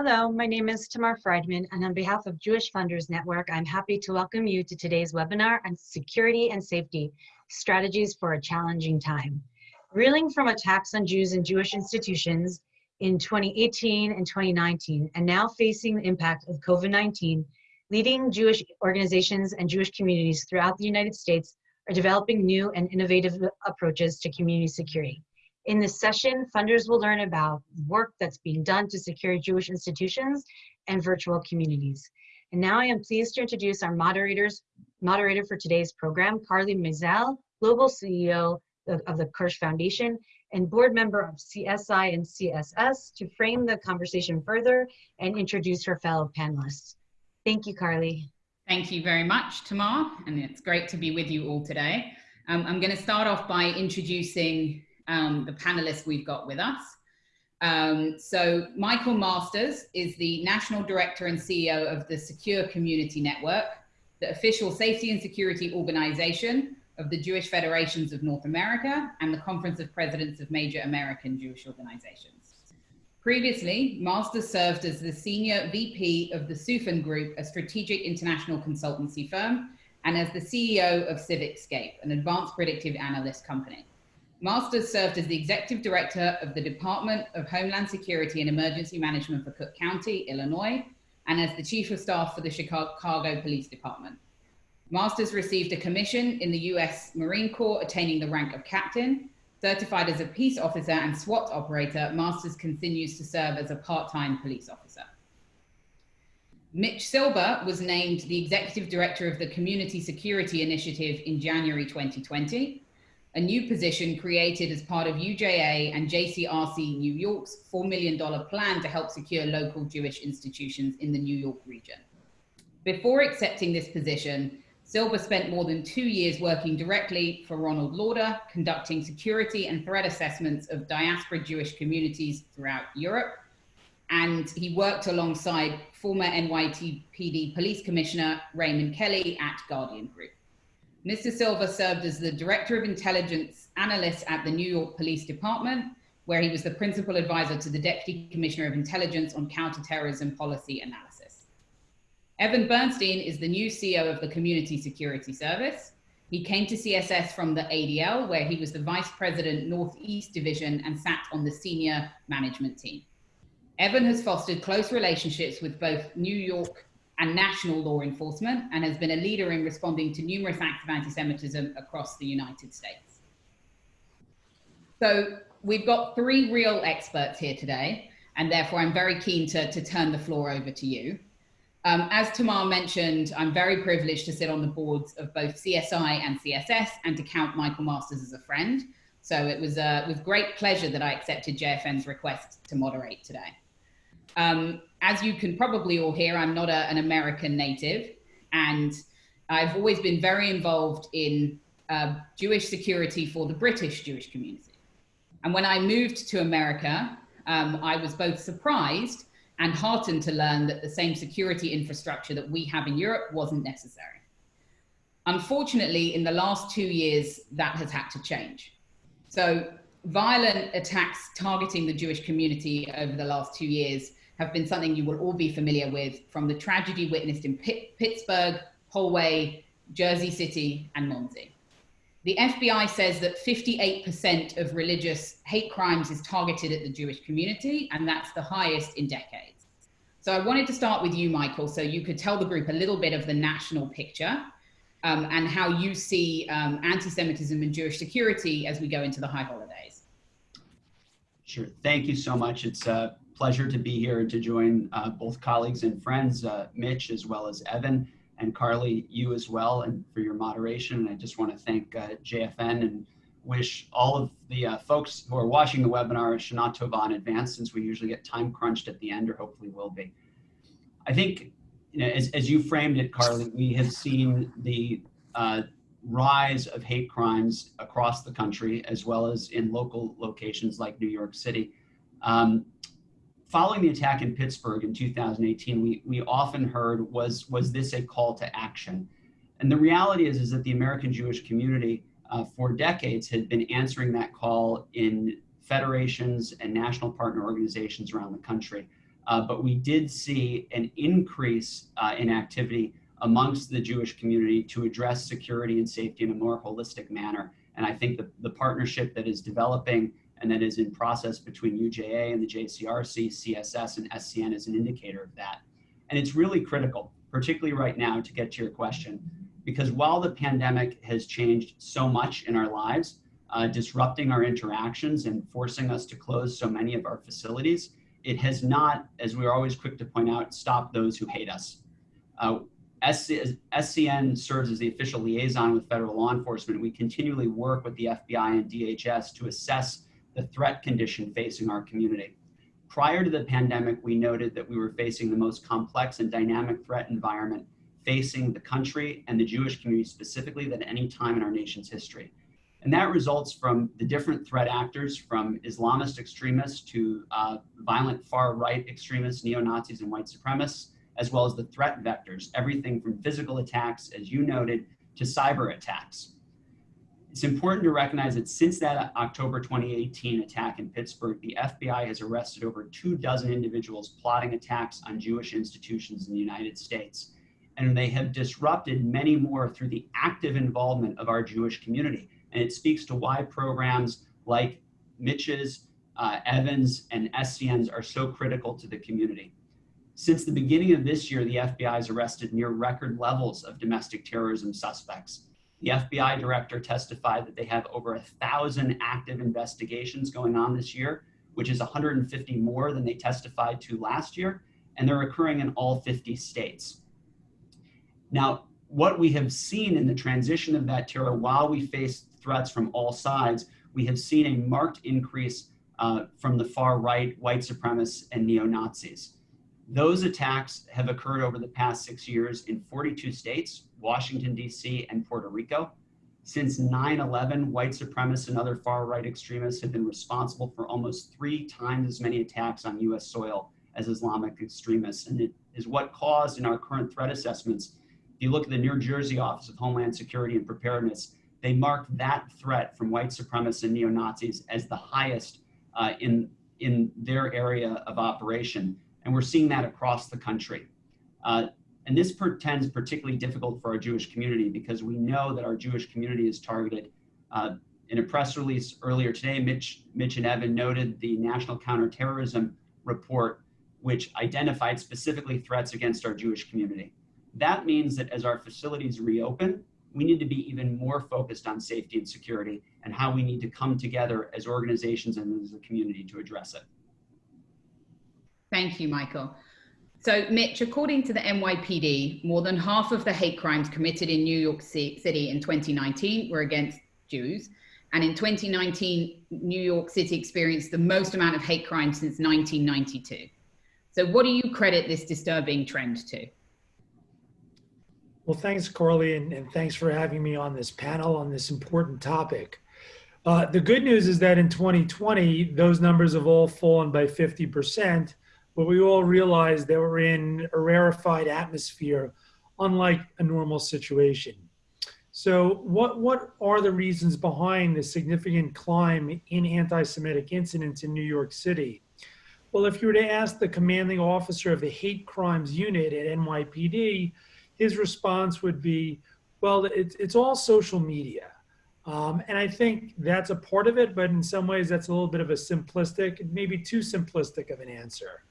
Hello, my name is Tamar Friedman, and on behalf of Jewish Funders Network, I'm happy to welcome you to today's webinar on security and safety, strategies for a challenging time. Reeling from attacks on Jews and Jewish institutions in 2018 and 2019, and now facing the impact of COVID-19, leading Jewish organizations and Jewish communities throughout the United States are developing new and innovative approaches to community security. In this session, funders will learn about work that's being done to secure Jewish institutions and virtual communities. And now I am pleased to introduce our moderators, moderator for today's program, Carly Maisel, Global CEO of, the Kirsh Foundation and board member of CSI and CSS to frame the conversation further and introduce her fellow panelists. Thank you, Carly. Thank you very much, Tamar, and it's great to be with you all today. Um, I'm going to start off by introducing um, the panelists we've got with us. Um, so Michael Masters is the National Director and CEO of the Secure Community Network, the official safety and security organization of the Jewish Federations of North America and the Conference of Presidents of Major American Jewish Organizations. Previously, Masters served as the Senior VP of the Soufan Group, a strategic international consultancy firm, and as the CEO of CivicScape, an advanced predictive analyst company. Masters served as the executive director of the Department of Homeland Security and Emergency Management for Cook County, Illinois, and as the chief of staff for the Chicago Police Department. Masters received a commission in the US Marine Corps, attaining the rank of captain. Certified as a peace officer and SWAT operator, Masters continues to serve as a part-time police officer. Mitch Silber was named the executive director of the Community Security Initiative in January 2020 a new position created as part of UJA and JCRC New York's $4 million plan to help secure local Jewish institutions in the New York region. Before accepting this position, Silber spent more than two years working directly for Ronald Lauder, conducting security and threat assessments of diaspora Jewish communities throughout Europe. And he worked alongside former NYPD Police Commissioner Raymond Kelly at Guardian Group. Mr. Silber served as the Director of Intelligence Analyst at the New York Police Department, where he was the principal advisor to the Deputy Commissioner of Intelligence on counterterrorism policy analysis. Evan Bernstein is the new CEO of the Community Security Service. He came to CSS from the ADL, where he was the Vice President Northeast Division and sat on the senior management team. Evan has fostered close relationships with both New York and national law enforcement and has been a leader in responding to numerous acts of anti-Semitism across the United States. So we've got three real experts here today, and therefore I'm very keen to, to turn the floor over to you. Um, as Tamar mentioned, I'm very privileged to sit on the boards of both CSI and CSS and to count Michael Masters as a friend. So it was uh, with great pleasure that I accepted JFN's request to moderate today. Um, as you can probably all hear, I'm not a, an American native, and I've always been very involved in uh, Jewish security for the British Jewish community. And when I moved to America, um, I was both surprised and heartened to learn that the same security infrastructure that we have in Europe wasn't necessary. Unfortunately, in the last two years, that has had to change. So violent attacks targeting the Jewish community over the last two years have been something you will all be familiar with from the tragedy witnessed in Pittsburgh, Poway, Jersey City, and Monsey. The FBI says that 58% of religious hate crimes is targeted at the Jewish community, and that's the highest in decades. So I wanted to start with you, Michael, so you could tell the group a little bit of the national picture um, and how you see um, anti-Semitism and Jewish security as we go into the high holidays. Sure. Thank you so much. It's uh, pleasure to be here and to join uh, both colleagues and friends, uh, Mitch as well as Evan and Carly, you as well, and for your moderation. And I just want to thank uh, JFN and wish all of the uh, folks who are watching the webinar Shana Tova in advance, since we usually get time crunched at the end, or hopefully will be. I think, you know, as, as you framed it, Carly, we have seen the uh, rise of hate crimes across the country, as well as in local locations like New York City. Um, following the attack in Pittsburgh in 2018, we, we often heard, was, was this a call to action? And the reality is, is that the American Jewish community uh, for decades had been answering that call in federations and national partner organizations around the country. uh, but we did see an increase uh, in activity amongst the Jewish community to address security and safety in a more holistic manner. And I think the, the partnership that is developing and that is in process between UJA and the JCRC, CSS, and SCN is an indicator of that. And it's really critical, particularly right now, to get to your question, because while the pandemic has changed so much in our lives, uh, disrupting our interactions and forcing us to close so many of our facilities, it has not, as we're always quick to point out, stopped those who hate us. Uh, SCN serves as the official liaison with federal law enforcement. We continually work with the FBI and DHS to assess the threat condition facing our community. Prior to the pandemic, we noted that we were facing the most complex and dynamic threat environment facing the country and the Jewish community specifically than any time in our nation's history. And that results from the different threat actors from Islamist extremists to uh, violent far-right extremists, neo-Nazis and white supremacists, as well as the threat vectors, everything from physical attacks, as you noted, to cyber attacks. It's important to recognize that since that October 2018 attack in Pittsburgh, the FBI has arrested over two dozen individuals plotting attacks on Jewish institutions in the United States. And they have disrupted many more through the active involvement of our Jewish community. And it speaks to why programs like Mitch's, uh, Evans, and SCN's are so critical to the community. Since the beginning of this year, the FBI has arrested near record levels of domestic terrorism suspects. The FBI director testified that they have over a thousand active investigations going on this year, which is 150 more than they testified to last year, and they're occurring in all 50 states. Now, what we have seen in the transition of that terror while we face threats from all sides, we have seen a marked increase uh, from the far right, white supremacists, and neo-Nazis. Those attacks have occurred over the past six years in 42 states, Washington, D.C., and Puerto Rico. Since 9-11, white supremacists and other far-right extremists have been responsible for almost three times as many attacks on U.S. soil as Islamic extremists. And it is what caused in our current threat assessments, if you look at the New Jersey Office of Homeland Security and Preparedness, they marked that threat from white supremacists and neo-Nazis as the highest uh, in, in their area of operation. And we're seeing that across the country. Uh, and this portends particularly difficult for our Jewish community because we know that our Jewish community is targeted. Uh, in a press release earlier today, Mitch, Mitch and Evan noted the National Counterterrorism Report, which identified specifically threats against our Jewish community. That means that as our facilities reopen, we need to be even more focused on safety and security and how we need to come together as organizations and as a community to address it. Thank you, Michael. So, Mitch, according to the NYPD, more than half of the hate crimes committed in New York City in 2019 were against Jews. And in 2019, New York City experienced the most amount of hate crimes since 1992. So, what do you credit this disturbing trend to? Well, thanks, Carly, and, and thanks for having me on this panel on this important topic. Uh, the good news is that in 2020, those numbers have all fallen by 50%, but we all realize that we're in a rarefied atmosphere, unlike a normal situation. So what, what are the reasons behind the significant climb in anti-Semitic incidents in New York City? Well, if you were to ask the commanding officer of the hate crimes unit at NYPD, his response would be, well, it's, it's all social media. Um, and I think that's a part of it, but in some ways that's a little bit of a simplistic, maybe too simplistic of an answer.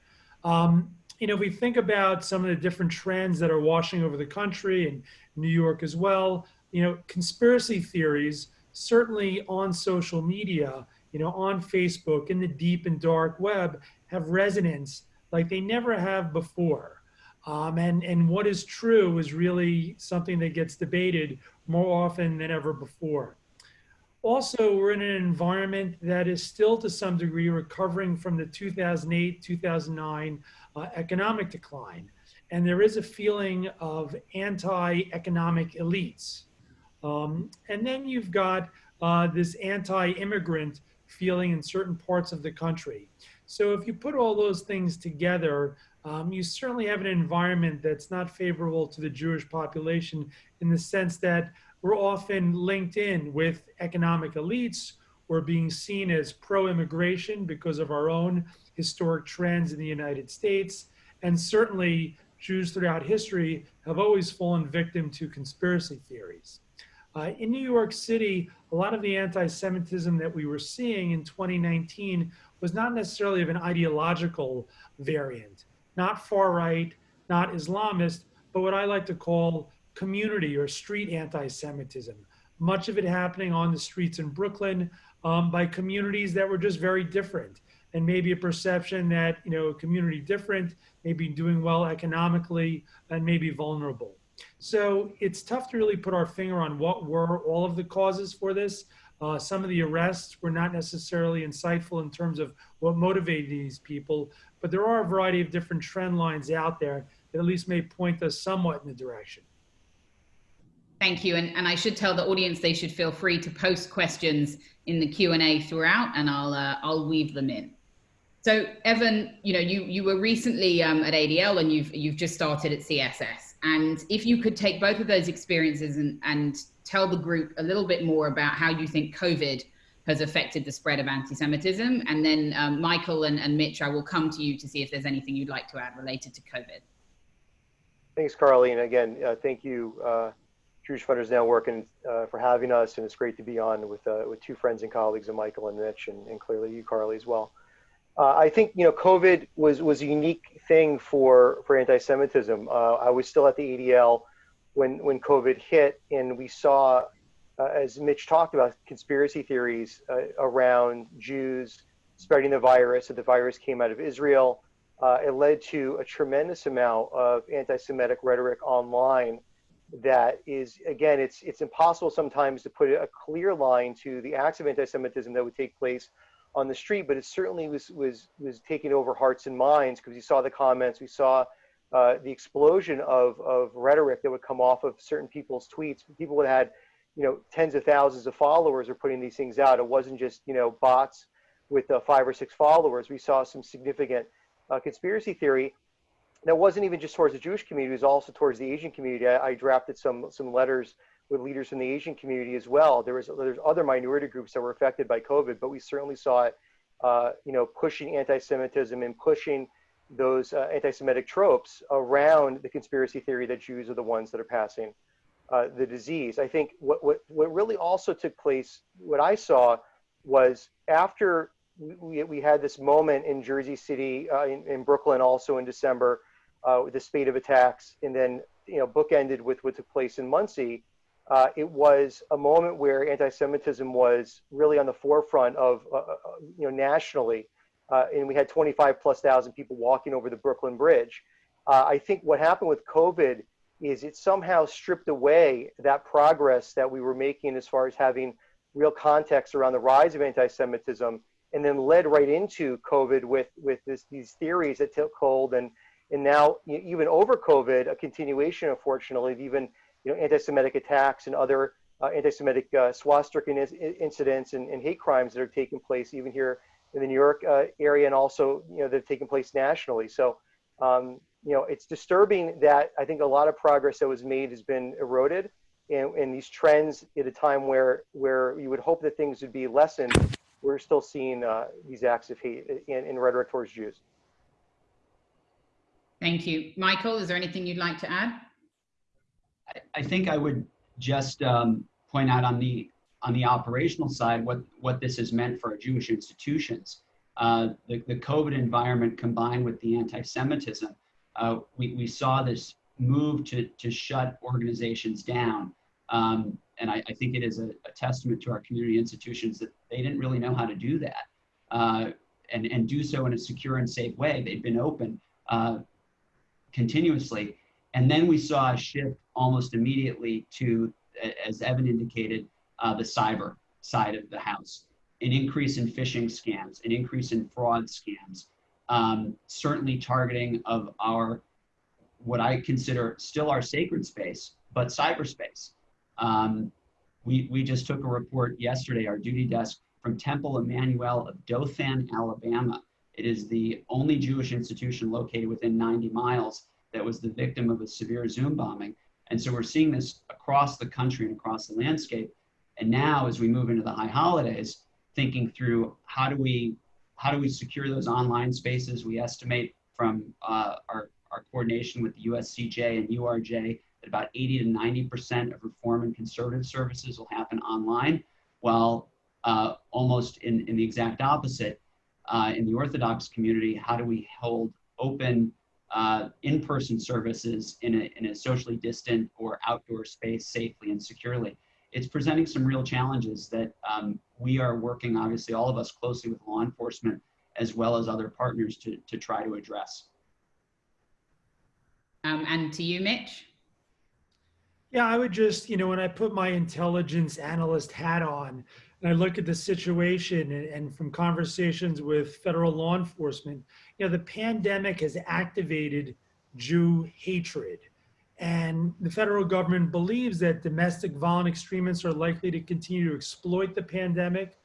Um, you know, if we think about some of the different trends that are washing over the country and New York as well, you know, conspiracy theories, certainly on social media, you know, on Facebook, in the deep and dark web, have resonance like they never have before. Um, and, and what is true is really something that gets debated more often than ever before. Also, we're in an environment that is still to some degree recovering from the 2008 2009 uh, economic decline. And there is a feeling of anti economic elites. Um, and then you've got uh, this anti immigrant feeling in certain parts of the country. So if you put all those things together, um, you certainly have an environment that's not favorable to the Jewish population in the sense that we're often linked in with economic elites or being seen as pro-immigration because of our own historic trends in the United States. And certainly Jews throughout history have always fallen victim to conspiracy theories. Uh, in New York City, a lot of the anti-Semitism that we were seeing in 2019 was not necessarily of an ideological variant, not far right, not Islamist, but what I like to call community or street anti-Semitism. Much of it happening on the streets in Brooklyn um, by communities that were just very different and maybe a perception that, you know, a community different, maybe doing well economically and maybe vulnerable. So it's tough to really put our finger on what were all of the causes for this. Uh, some of the arrests were not necessarily insightful in terms of what motivated these people, but there are a variety of different trend lines out there that at least may point us somewhat in the direction. Thank you. And, and I should tell the audience they should feel free to post questions in the Q&A throughout and I'll, uh, I'll weave them in. So Evan, you know, you, you were recently um, at ADL and you've, you've just started at CSS. And if you could take both of those experiences and, and tell the group a little bit more about how you think COVID has affected the spread of anti-Semitism. And then um, Michael and, and Mitch, I will come to you to see if there's anything you'd like to add related to COVID. Thanks, Carly. And again, uh, thank you, uh, Jewish Funders Network, and uh, for having us. And it's great to be on with uh, with two friends and colleagues, of Michael and Mitch, and, and clearly you, Carly, as well. Uh, I think you know COVID was was a unique thing for for anti-Semitism. Uh, I was still at the ADL when when COVID hit, and we saw, uh, as Mitch talked about, conspiracy theories uh, around Jews spreading the virus. That the virus came out of Israel. It led to a tremendous amount of anti-Semitic rhetoric online. That is, again, it's it's impossible sometimes to put a clear line to the acts of anti-Semitism that would take place on the street, but it certainly was was was taking over hearts and minds because we saw the comments, we saw uh, the explosion of of rhetoric that would come off of certain people's tweets. People that had, you know, tens of thousands of followers are putting these things out. It wasn't just you know bots with uh, five or six followers. We saw some significant uh, conspiracy theory that wasn't even just towards the Jewish community; it was also towards the Asian community. I, I drafted some some letters with leaders from the Asian community as well. There was there's other minority groups that were affected by COVID, but we certainly saw it, uh, you know, pushing anti-Semitism and pushing those uh, anti-Semitic tropes around the conspiracy theory that Jews are the ones that are passing uh, the disease. I think what, what what really also took place, what I saw, was after we, we had this moment in Jersey City, uh, in, in Brooklyn, also in December, uh, with the spate of attacks, and then you know bookended with what took place in Monsey. uh, it was a moment where anti-Semitism was really on the forefront of, uh, uh you know, nationally. Uh, and we had 25 plus thousand people walking over the Brooklyn Bridge. I think what happened with COVID is it somehow stripped away that progress that we were making as far as having real context around the rise of anti-Semitism, and then led right into COVID with with this, these theories that took hold, and and now even over COVID, a continuation, unfortunately, of even you know, anti-Semitic attacks and other uh, anti-Semitic uh, swastika incidents and, and, hate crimes that are taking place even here in the New York uh, area and also, you know, that have taken place nationally. So, um, you know, it's disturbing that I think a lot of progress that was made has been eroded and, and these trends at a time where, where you would hope that things would be lessened, we're still seeing uh, these acts of hate in, and rhetoric towards Jews. Thank you. Michael, is there anything you'd like to add? I think I would just um, point out on the on the operational side what what this has meant for our Jewish institutions. Uh, the, the COVID environment combined with the anti-Semitism, uh, we, we saw this move to, to shut organizations down. Um, and I, I, think it is a, a, testament to our community institutions that they didn't really know how to do that uh, and, and do so in a secure and safe way. They've been open uh, continuously. And then we saw a shift almost immediately to, as Evan indicated, uh, the cyber side of the house, an increase in phishing scams, an increase in fraud scams, um, certainly targeting of our, what I consider still our sacred space, but cyberspace. Um, we, we just took a report yesterday, our duty desk from Temple Emmanuel of Dothan, Alabama. It is the only Jewish institution located within 90 miles that was the victim of a severe Zoom bombing. And so we're seeing this across the country and across the landscape. And now, as we move into the high holidays, thinking through how do we how do we secure those online spaces? We estimate from uh, our, our coordination with the USCJ and URJ about 80 to 90% of reform and conservative services will happen online, while uh, almost in, in the exact opposite, uh, in the Orthodox community, how do we hold open uh, in-person services in a, in a socially distant or outdoor space safely and securely? It's presenting some real challenges that um, we are working, obviously, all of us closely with law enforcement as well as other partners to, to try to address. Um, and to you, Mitch? Yeah, I would just, you know, when I put my intelligence analyst hat on and I look at the situation and, and, from conversations with federal law enforcement, you know, the pandemic has activated Jew hatred. And the federal government believes that domestic violent extremists are likely to continue to exploit the pandemic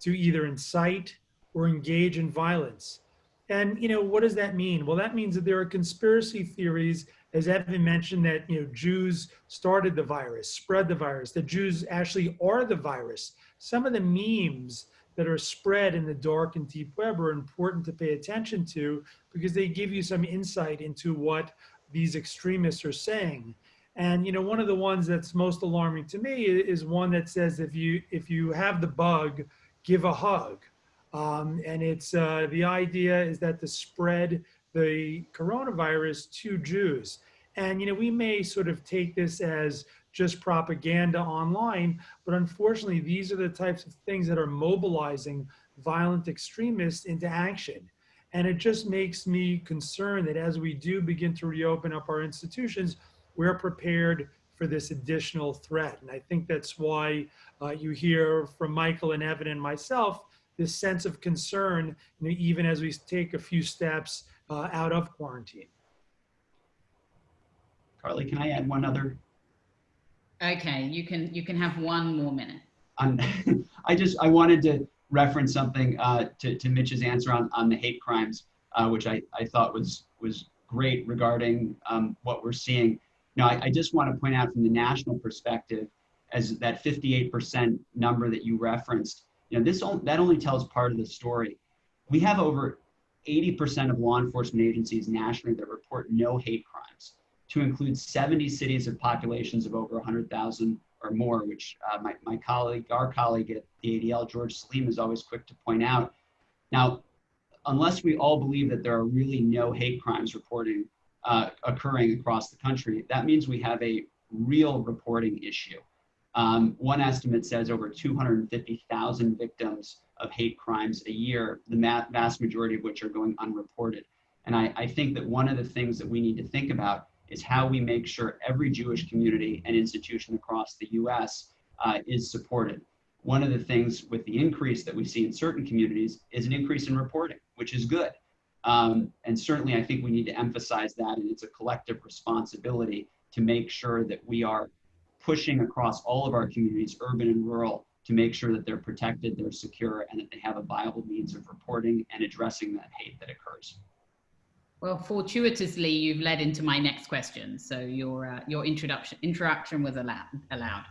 to either incite or engage in violence. And, you know, what does that mean? Well, that means that there are conspiracy theories, as Evan mentioned, that, you know, Jews started the virus, spread the virus, The Jews actually are the virus. Some of the memes that are spread in the dark and deep web are important to pay attention to because they give you some insight into what these extremists are saying. And you know, one of the ones that's most alarming to me is one that says if you if you have the bug, give a hug. Um, and it's uh, the idea is that the spread the coronavirus to Jews. And you know, we may sort of take this as just propaganda online, but unfortunately, these are the types of things that are mobilizing violent extremists into action. And it just makes me concerned that as we do begin to reopen up our institutions, we're prepared for this additional threat. And I think that's why uh, you hear from Michael and Evan and myself this sense of concern, you know, even as we take a few steps uh, out of quarantine. Carly, can I add one other? Okay, you can you can have one more minute. On, I just I wanted to reference something uh, to, to Mitch's answer on, on the hate crimes, uh, which I, I thought was was great regarding um, what we're seeing. Now, I, I just want to point out from the national perspective, as that 58% number that you referenced, you know, this that only tells part of the story. We have over 80% of law enforcement agencies nationally that report no hate crimes, to include 70 cities of populations of over 100,000 or more, which uh, my, my colleague, our colleague at the ADL, George Selim, is always quick to point out. Now, unless we all believe that there are really no hate crimes reporting uh, occurring across the country, that means we have a real reporting issue. Um, one estimate says over 250,000 victims of hate crimes a year, the vast majority of which are going unreported. And I, I think that one of the things that we need to think about is how we make sure every Jewish community and institution across the US uh, is supported. One of the things with the increase that we see in certain communities is an increase in reporting, which is good. Um, and certainly I think we need to emphasize that and it's a collective responsibility to make sure that we are pushing across all of our communities, urban and rural, to make sure that they're protected, they're secure, and that they have a viable means of reporting and addressing that hate that occurs. Well, fortuitously, you've led into my next question. So your uh, your introduction interaction was allowed. allowed.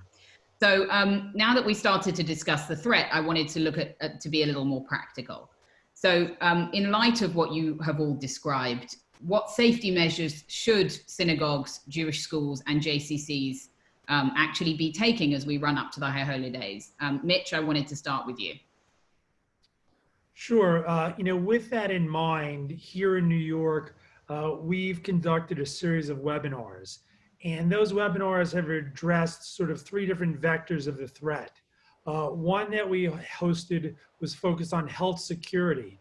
So um, now that we started to discuss the threat, I wanted to look at, to be a little more practical. So um, in light of what you have all described, what safety measures should synagogues, Jewish schools, and JCCs um, actually be taking as we run up to the High Holy Days? Um, Mitch, I wanted to start with you. Sure. Uh, you know, with that in mind, here in New York, uh, we've conducted a series of webinars. And those webinars have addressed sort of three different vectors of the threat. Uh, one that we hosted was focused on health security.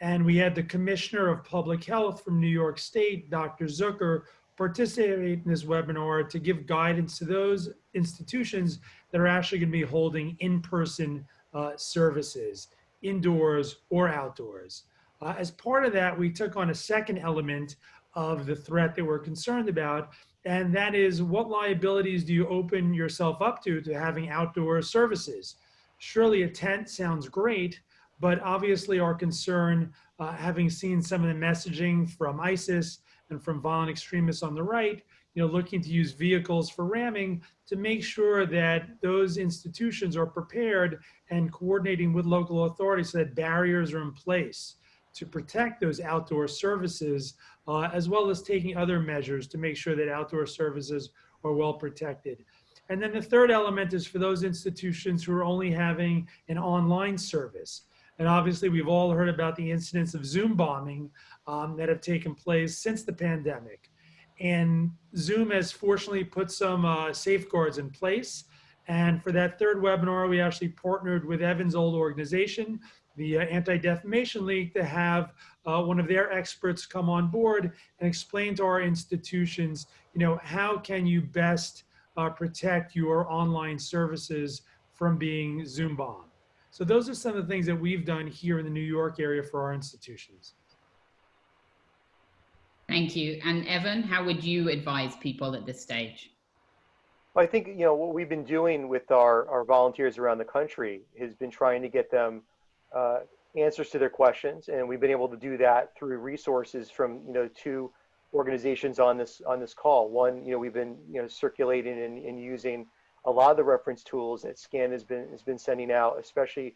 And we had the Commissioner of Public Health from New York State, Dr. Zucker, participate in this webinar to give guidance to those institutions that are actually going to be holding in-person uh, services indoors or outdoors. Uh, as part of that, we took on a second element of the threat that we're concerned about, and that is what liabilities do you open yourself up to to having outdoor services? Surely a tent sounds great, but obviously our concern, uh, having seen some of the messaging from ISIS and from violent extremists on the right, you know, looking to use vehicles for ramming to make sure that those institutions are prepared and coordinating with local authorities so that barriers are in place to protect those outdoor services, uh, as well as taking other measures to make sure that outdoor services are well protected. And then the third element is for those institutions who are only having an online service. And obviously, we've all heard about the incidents of Zoom bombing um, that have taken place since the pandemic. And Zoom has fortunately put some uh, safeguards in place. And for that third webinar, we actually partnered with Evan's old organization, the uh, Anti-Defamation League, to have uh, one of their experts come on board and explain to our institutions, you know, how can you best uh, protect your online services from being Zoom bombed. So those are some of the things that we've done here in the New York area for our institutions. Thank you. And Evan, how would you advise people at this stage? Well, I think, you know, what we've been doing with our, our volunteers around the country has been trying to get them uh, answers to their questions. And we've been able to do that through resources from, you know, two organizations on this on this call. One, you know, we've been, you know, circulating and, and using a lot of the reference tools that SCAN has been has been sending out, especially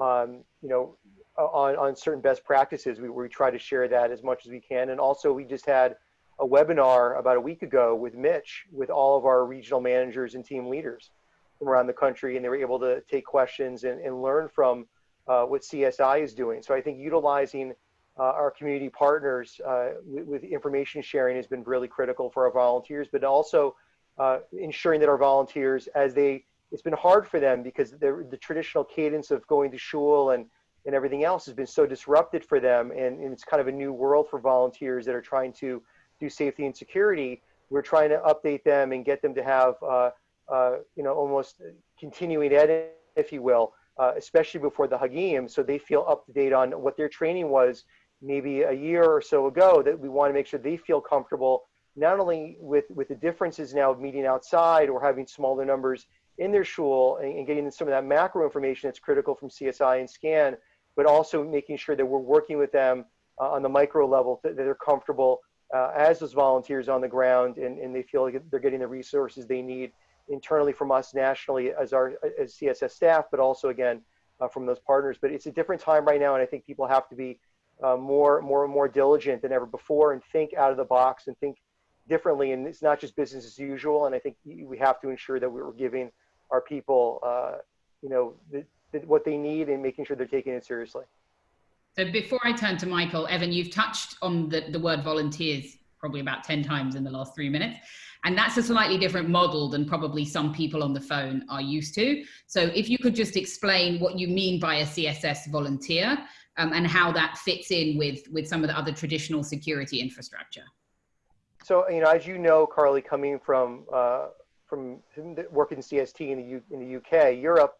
um, you know, on, on certain best practices. We, we try to share that as much as we can. And also we just had a webinar about a week ago with Mitch, with all of our regional managers and team leaders from around the country. And they were able to take questions and, and learn from uh, what CSI is doing. So I think utilizing uh, our community partners uh, with, with, information sharing has been really critical for our volunteers, but also uh, ensuring that our volunteers, as they, it's been hard for them because the traditional cadence of going to shul and and everything else has been so disrupted for them. And, and, it's kind of a new world for volunteers that are trying to do safety and security. We're trying to update them and get them to have, uh, uh, you know, almost continuing ed, if you will, uh, especially before the Hagim, so they feel up to date on what their training was maybe a year or so ago, that we want to make sure they feel comfortable, not only with, with the differences now of meeting outside or having smaller numbers in their shul and, and getting some of that macro information that's critical from CSI and SCAN, but also making sure that we're working with them uh, on the micro level that they're comfortable uh, as those volunteers on the ground and, and they feel like they're getting the resources they need internally from us nationally as our as CSS staff, but also again uh, from those partners. But it's a different time right now, and I think people have to be uh, more more more diligent than ever before and think out of the box and think differently. And it's not just business as usual. And I think we have to ensure that we're giving our people, uh, you know, the, what they need and making sure they're taking it seriously. So before I turn to Michael, Evan, you've touched on the, the word volunteers probably about 10 times in the last three minutes. And that's a slightly different model than probably some people on the phone are used to. So if you could just explain what you mean by a CSS volunteer um, and how that fits in with, with some of the other traditional security infrastructure. So, you know, as you know, Carly, coming from, uh, from working in CST in the, U in the UK, Europe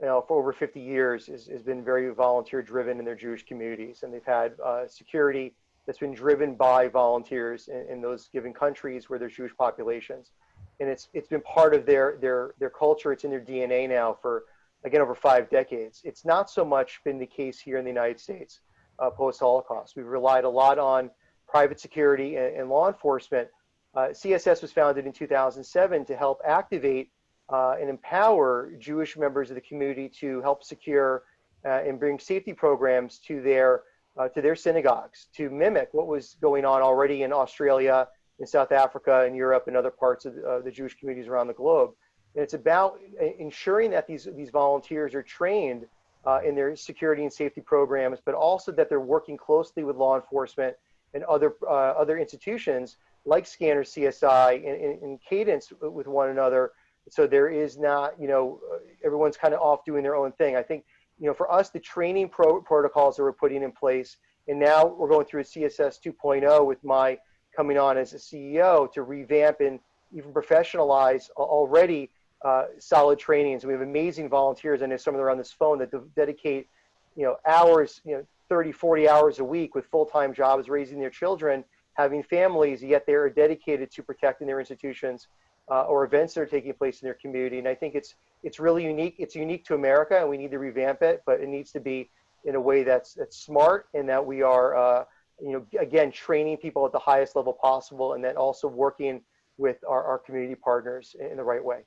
you know, for over 50 years has, has been very volunteer driven in their Jewish communities. And they've had uh, security that's been driven by volunteers in, in, those given countries where there's Jewish populations. And it's, it's been part of their, their, their culture. It's in their DNA now for, again, over five decades. It's not so much been the case here in the United States uh, post-Holocaust. We've relied a lot on private security and, and law enforcement. Uh, CSS was founded in 2007 to help activate uh, and empower Jewish members of the community to help secure uh, and bring safety programs to their uh, to their synagogues to mimic what was going on already in Australia, in South Africa, in Europe, and other parts of the Jewish communities around the globe. And it's about ensuring that these these volunteers are trained uh, in their security and safety programs, but also that they're working closely with law enforcement and other uh, other institutions like Scanner CSI and cadence with one another so there is not, you know, everyone's kind of off doing their own thing. I think, you know, for us, the training pro protocols that we're putting in place, and now we're going through a CSS 2.0 with my coming on as a CEO to revamp and even professionalize already uh, solid trainings. We have amazing volunteers. I know some of them are on this phone that dedicate, you know, hours, you know, 30, 40 hours a week with full-time jobs, raising their children, having families, yet they're dedicated to protecting their institutions uh, or events that are taking place in their community. And I think it's it's really unique. It's unique to America, and we need to revamp it. But it needs to be in a way that's that's smart, and that we are, uh, you know, again, training people at the highest level possible, and then also working with our, our community partners in the right way.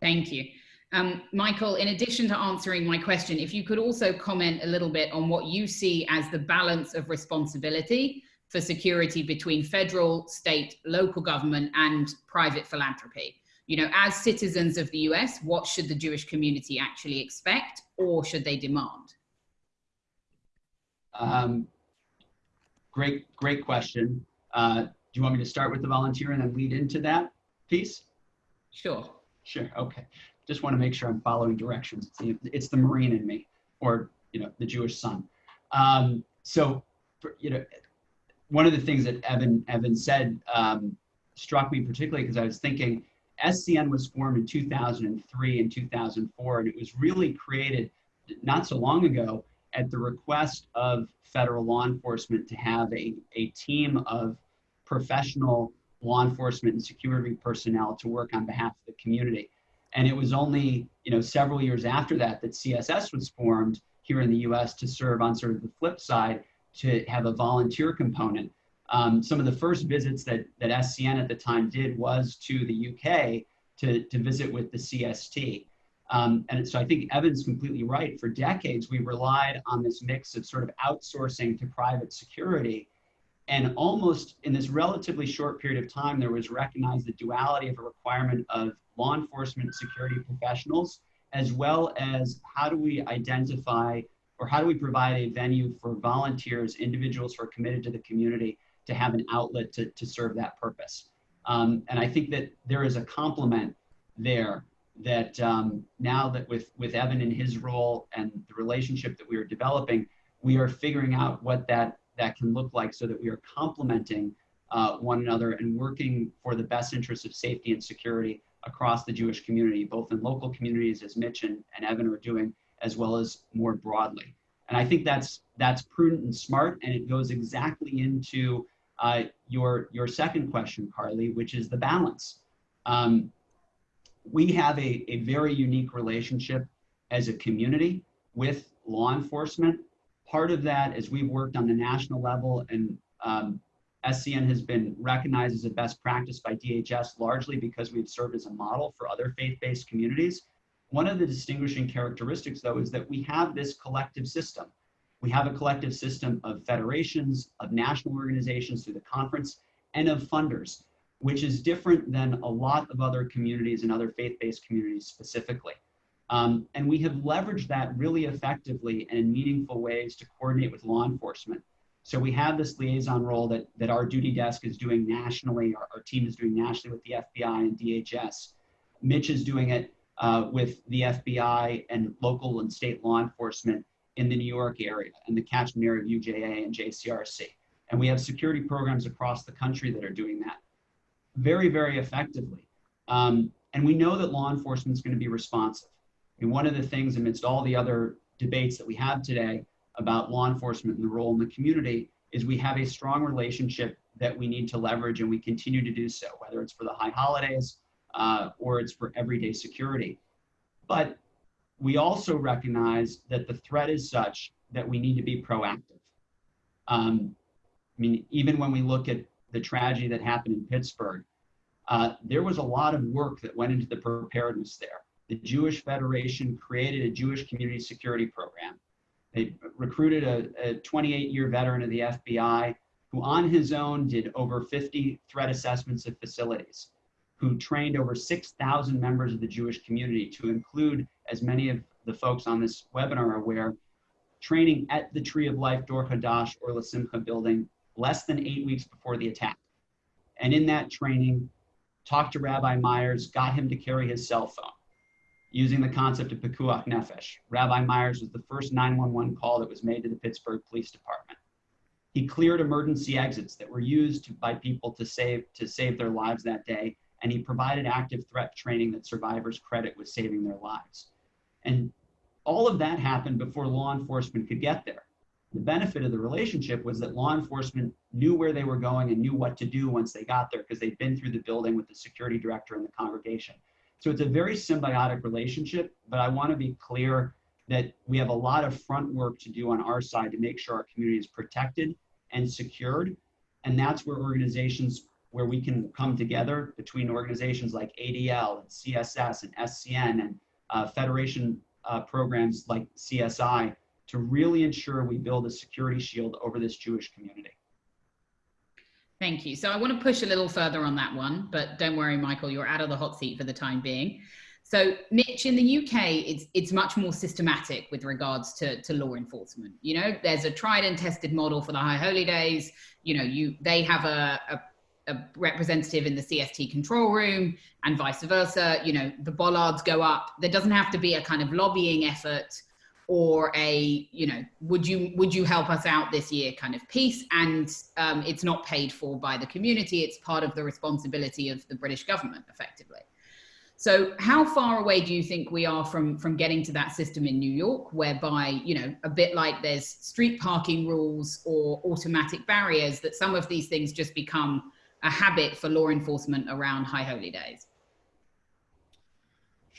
Thank you. Um, Michael, in addition to answering my question, if you could also comment a little bit on what you see as the balance of responsibility for security between federal, state, local government, and private philanthropy. You know, as citizens of the US, what should the Jewish community actually expect or should they demand? Um, great, great question. Uh, do you want me to start with the volunteer and then lead into that piece? Sure. Sure. Okay. Just want to make sure I'm following directions. It's the, it's the Marine in me, or you know, the Jewish son. Um, so, for, you know, one of the things that Evan Evan said um, struck me particularly because I was thinking SCN was formed in 2003 and 2004, and it was really created not so long ago at the request of federal law enforcement to have a, a team of professional law enforcement and security personnel to work on behalf of the community. And it was only, you know, several years after that that CSS was formed here in the US to serve on sort of the flip side to have a volunteer component. Um, some of the first visits that, that SCN at the time did was to the UK to, to visit with the CST. Um, and so I think Evan's completely right. For decades, we relied on this mix of sort of outsourcing to private security. And almost in this relatively short period of time, there was recognized the duality of a requirement of law enforcement security professionals, as well as how do we identify or how do we provide a venue for volunteers, individuals who are committed to the community to have an outlet to, to serve that purpose. Um, and I think that there is a complement there that um, now that with, with Evan in his role and the relationship that we are developing, we are figuring out what that, that can look like so that we are complementing uh, one another and working for the best interests of safety and security across the Jewish community, both in local communities as Mitch and, and Evan are doing, as well as more broadly. And I think that's that's prudent and smart, and it goes exactly into uh, your your second question, Carly, which is the balance. Um, we have a, a very unique relationship as a community with law enforcement. Part of that is we've worked on the national level and um, SCN has been recognized as a best practice by DHS largely because we've served as a model for other faith-based communities. One of the distinguishing characteristics though is that we have this collective system. We have a collective system of federations, of national organizations through the conference, and of funders which is different than a lot of other communities and other faith-based communities specifically. Um, and we have leveraged that really effectively and in meaningful ways to coordinate with law enforcement. So we have this liaison role that, that our duty desk is doing nationally, our, our team is doing nationally with the FBI and DHS. Mitch is doing it uh, with the FBI and local and state law enforcement in the New York area and the catchment area of UJA and JCRC. And we have security programs across the country that are doing that very, very effectively. Um, and we know that law enforcement is going to be responsive. And one of the things amidst all the other debates that we have today about law enforcement and the role in the community is we have a strong relationship that we need to leverage and we continue to do so, whether it's for the high holidays uh, or it's for everyday security. But we also recognize that the threat is such that we need to be proactive. Um, I mean, even when we look at the tragedy that happened in Pittsburgh, uh, there was a lot of work that went into the preparedness there. The Jewish Federation created a Jewish community security program. They recruited a 28 year veteran of the FBI who, on his own, did over 50 threat assessments of facilities, who trained over 6,000 members of the Jewish community, to include, as many of the folks on this webinar are aware, training at the Tree of Life Dor Hadash or La Simcha building less than eight weeks before the attack. And in that training, talked to Rabbi Myers, got him to carry his cell phone using the concept of Pikuach Nefesh. Rabbi Myers was the first 911 call that was made to the Pittsburgh Police Department. He cleared emergency exits that were used by people to save, to save their lives that day, and he provided active threat training that survivors credit with saving their lives. And all of that happened before law enforcement could get there. The benefit of the relationship was that law enforcement knew where they were going and knew what to do once they got there because they'd been through the building with the security director and the congregation. So it's a very symbiotic relationship, but I want to be clear that we have a lot of front work to do on our side to make sure our community is protected and secured. And that's where organizations where we can come together between organizations like ADL, and CSS, and SCN, and uh, Federation uh, programs like CSI to really ensure we build a security shield over this Jewish community. Thank you. So I want to push a little further on that one, but don't worry, Michael, you're out of the hot seat for the time being. So, Mitch, in the UK, it's it's much more systematic with regards to, to law enforcement. You know, there's a tried and tested model for the High Holy Days. You know, you they have a, a, a representative in the CST control room, and vice versa. You know, the bollards go up. There doesn't have to be a kind of lobbying effort or a you know would you would you help us out this year kind of piece? And um, it's not paid for by the community. It's part of the responsibility of the british government effectively. So how far away do you think we are from from getting to that system in new york whereby you know a bit like there's street parking rules or automatic barriers that some of these things just become a habit for law enforcement around high holy days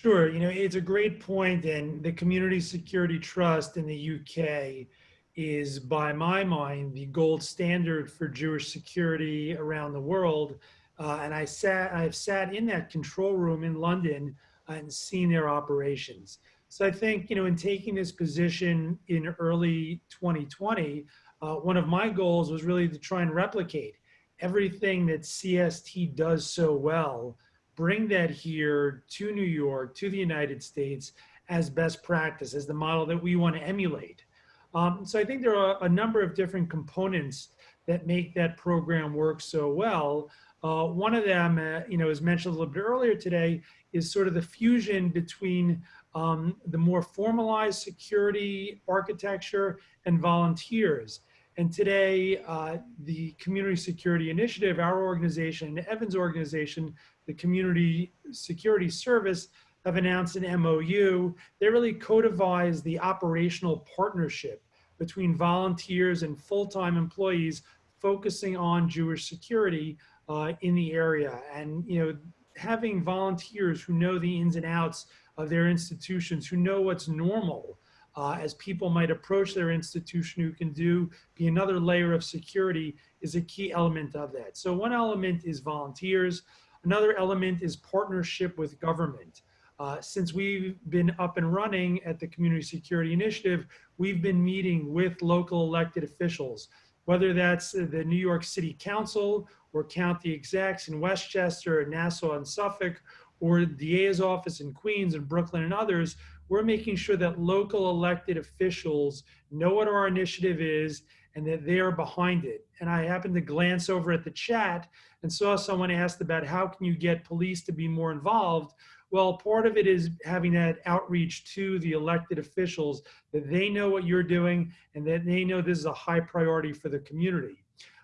Sure. You know, it's a great point, and the Community Security Trust in the UK is, by my mind, the gold standard for Jewish security around the world. Uh, and I sat, I've sat in that control room in London and seen their operations. So I think, you know, in taking this position in early 2020, uh, one of my goals was really to try and replicate everything that CST does so well bring that here to New York, to the United States as best practice, as the model that we want to emulate. Um, so I think there are a number of different components that make that program work so well. Uh, one of them, uh, you know, as mentioned a little bit earlier today, is sort of the fusion between um, the more formalized security architecture and volunteers. And today, uh, the Community Security Initiative, our organization, Evan's organization, the Community Security Service have announced an MOU. They really codifies the operational partnership between volunteers and full-time employees focusing on Jewish security uh, in the area. And, you know, having volunteers who know the ins and outs of their institutions, who know what's normal uh, as people might approach their institution who can do be another layer of security is a key element of that. So one element is volunteers. Another element is partnership with government. Uh, since we've been up and running at the Community Security Initiative, we've been meeting with local elected officials, whether that's the New York City Council or county execs in Westchester, Nassau, and Suffolk, or the DA's office in Queens and Brooklyn and others, we're making sure that local elected officials know what our initiative is and that they are behind it. And I happened to glance over at the chat and saw someone asked about how can you get police to be more involved? Well, part of it is having that outreach to the elected officials that they know what you're doing and that they know this is a high priority for the community.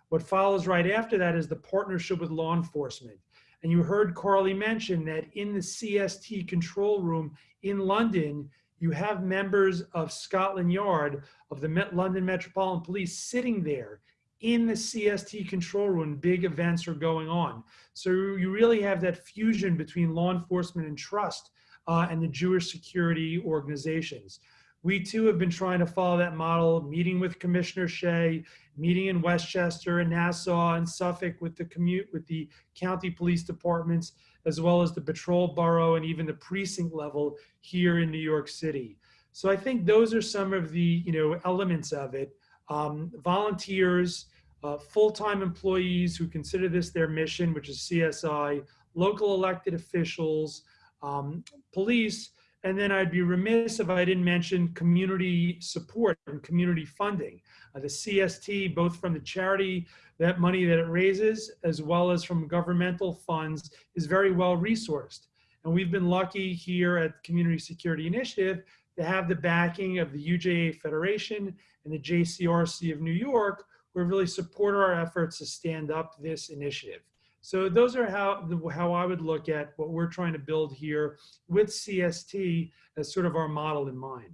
What follows right after that is the partnership with law enforcement. And you heard Carly mention that in the CST control room in London, you have members of Scotland Yard of the London Metropolitan Police sitting there in the CST control room, big events are going on. So you really have that fusion between law enforcement and trust uh, and the Jewish security organizations. We too have been trying to follow that model, meeting with Commissioner Shea, meeting in Westchester and Nassau and Suffolk with the commute with the county police departments, as well as the patrol borough and even the precinct level here in New York City. So I think those are some of the you know elements of it. Um, volunteers, uh, full-time employees who consider this their mission, which is CSI, local elected officials, um, police, and then I'd be remiss if I didn't mention community support and community funding. Uh, the CST, both from the charity, that money that it raises, as well as from governmental funds, is very well resourced. And we've been lucky here at Community Security Initiative to have the backing of the UJA Federation and the JCRC of New York, who really support our efforts to stand up this initiative. So those are how, how I would look at what we're trying to build here with CST as sort of our model in mind.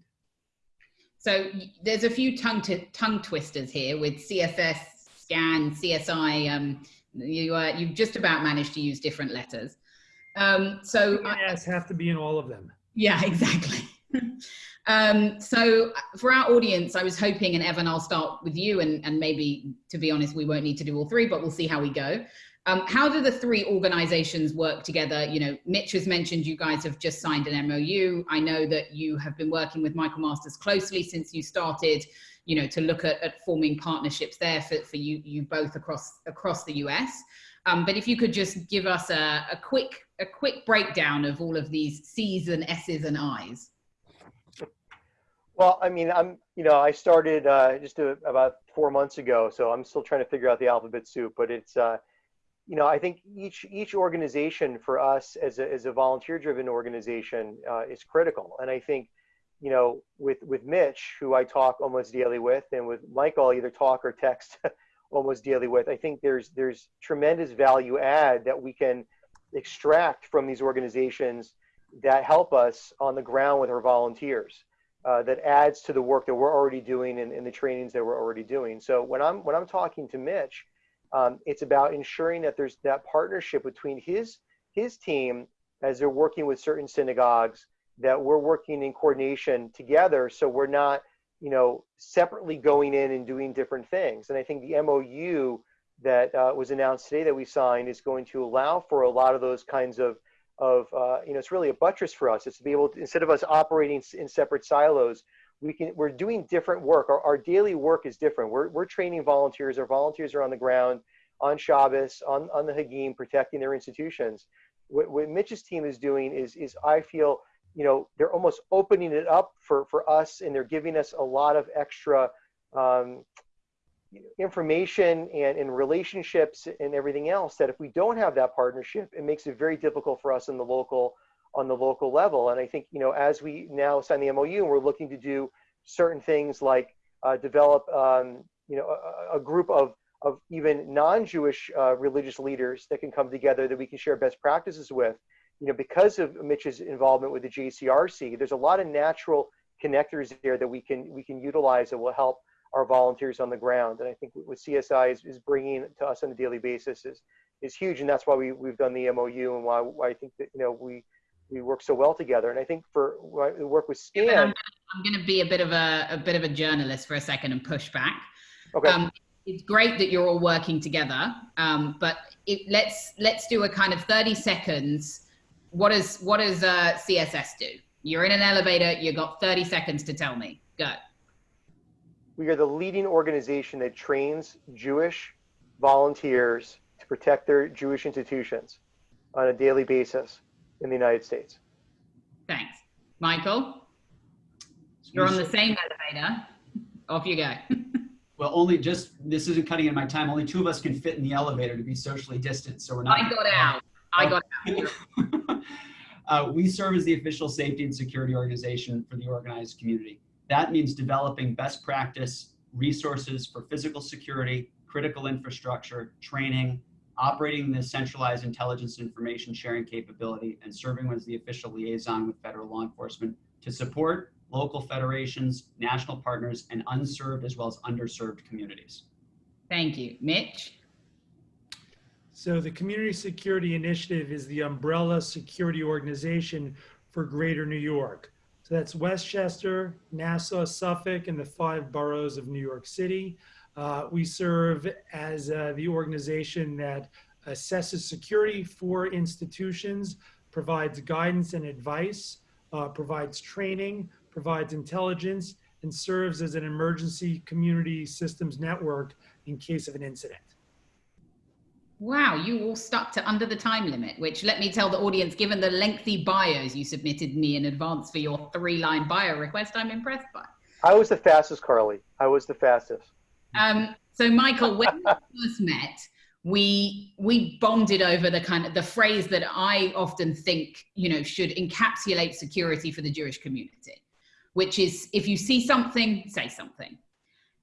So there's a few tongue, tongue twisters here with CSS, SCAN, CSI. Um, you, uh, you've just about managed to use different letters. Um, so yes, have to be in all of them. Yeah, exactly. Um, so for our audience, I was hoping, and Evan, I'll start with you, and, and maybe, to be honest, we won't need to do all three, but we'll see how we go. Um, how do the three organizations work together? You know, Mitch has mentioned you guys have just signed an MOU. I know that you have been working with Michael Masters closely since you started, you know, to look at, at forming partnerships there for, for you, you both across, across the US. Um, but if you could just give us a, a quick, a quick breakdown of all of these C's and S's and I's. Well, I mean, I'm, you know, I started uh, just a, about four months ago, so I'm still trying to figure out the alphabet soup. But it's, uh, you know, I think each each organization for us as a as a volunteer-driven organization uh, is critical. And I think, you know, with with Mitch, who I talk almost daily with, and with Michael, I either talk or text almost daily with. I think there's there's tremendous value add that we can extract from these organizations that help us on the ground with our volunteers uh, that adds to the work that we're already doing and, and, the trainings that we're already doing. So when I'm when I'm talking to Mitch, um, it's about ensuring that there's that partnership between his his team as they're working with certain synagogues that we're working in coordination together. So we're not you know separately going in and doing different things. And I think the MOU that uh, was announced today that we signed is going to allow for a lot of those kinds of of uh, you know it's really a buttress for us. It's to be able to instead of us operating in separate silos we can we're doing different work. Our, our daily work is different. We're, we're training volunteers. Our volunteers are on the ground on Shabbos on, on the Hagim protecting their institutions. What, what Mitch's team is doing is is I feel you know they're almost opening it up for for us and they're giving us a lot of extra um, information and, and relationships and everything else that if we don't have that partnership, it makes it very difficult for us in the local on the local level. And I think, you know, as we now sign the MOU and we're looking to do certain things like uh, develop, um, you know, a, a, group of, of even non-Jewish uh, religious leaders that can come together that we can share best practices with, you know, because of Mitch's involvement with the JCRC, there's a lot of natural connectors there that we can, we can utilize that will help our volunteers on the ground. And I think what CSI is, is bringing to us on a daily basis is, is huge. And that's why we, we've done the MOU and why, why I think that, you know, we, we work so well together. And I think for the work with SCAN, I'm, I'm going to be a bit of a, a bit of a journalist for a second and push back. Okay. Um, it's great that you're all working together, um, but it, let's let's do a kind of 30 seconds. What does what does uh, CSS do? You're in an elevator. You've got 30 seconds to tell me. Go we are the leading organization that trains Jewish volunteers to protect their Jewish institutions on a daily basis in the United States. Thanks. Michael, you're on the same elevator. Off you go. well, only just, this isn't cutting in my time. Only two of us can fit in the elevator to be socially distant. So we're not. I got out. I got out. uh, we serve as the official safety and security organization for the organized community. That means developing best practice resources for physical security, critical infrastructure, training, operating the centralized intelligence information sharing capability, and serving as the official liaison with federal law enforcement to support local federations, national partners, and unserved as well as underserved communities. Thank you. Mitch? So the Community Security Initiative is the umbrella security organization for Greater New York. That's Westchester, Nassau, Suffolk, and the five boroughs of New York City. Uh, we serve as uh, the organization that assesses security for institutions, provides guidance and advice, uh, provides training, provides intelligence, and serves as an emergency community systems network in case of an incident. Wow, you all stuck to under the time limit, which let me tell the audience, given the lengthy bios you submitted me in advance for your three line bio request, I'm impressed by. I was the fastest, Carly. I was the fastest. Um, so Michael, when we first met, we we bonded over the kind of the phrase that I often think, you know, should encapsulate security for the Jewish community, which is if you see something, say something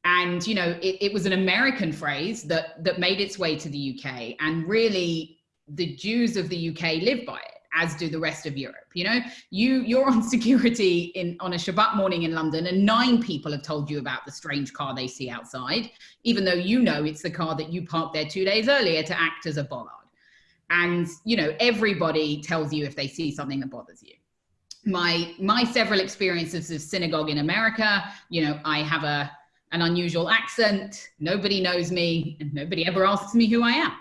and you know it, it, was an american phrase that that made its way to the uk and really the jews of the uk live by it as do the rest of europe you know? You you're on security in on a shabbat morning in london and nine people have told you about the strange car they see outside even though you know it's the car that you parked there two days earlier to act as a bollard. And you know everybody tells you if they see something that bothers you. My my several experiences of synagogue in america you know i have a an unusual accent, nobody knows me, and nobody ever asks me who I am.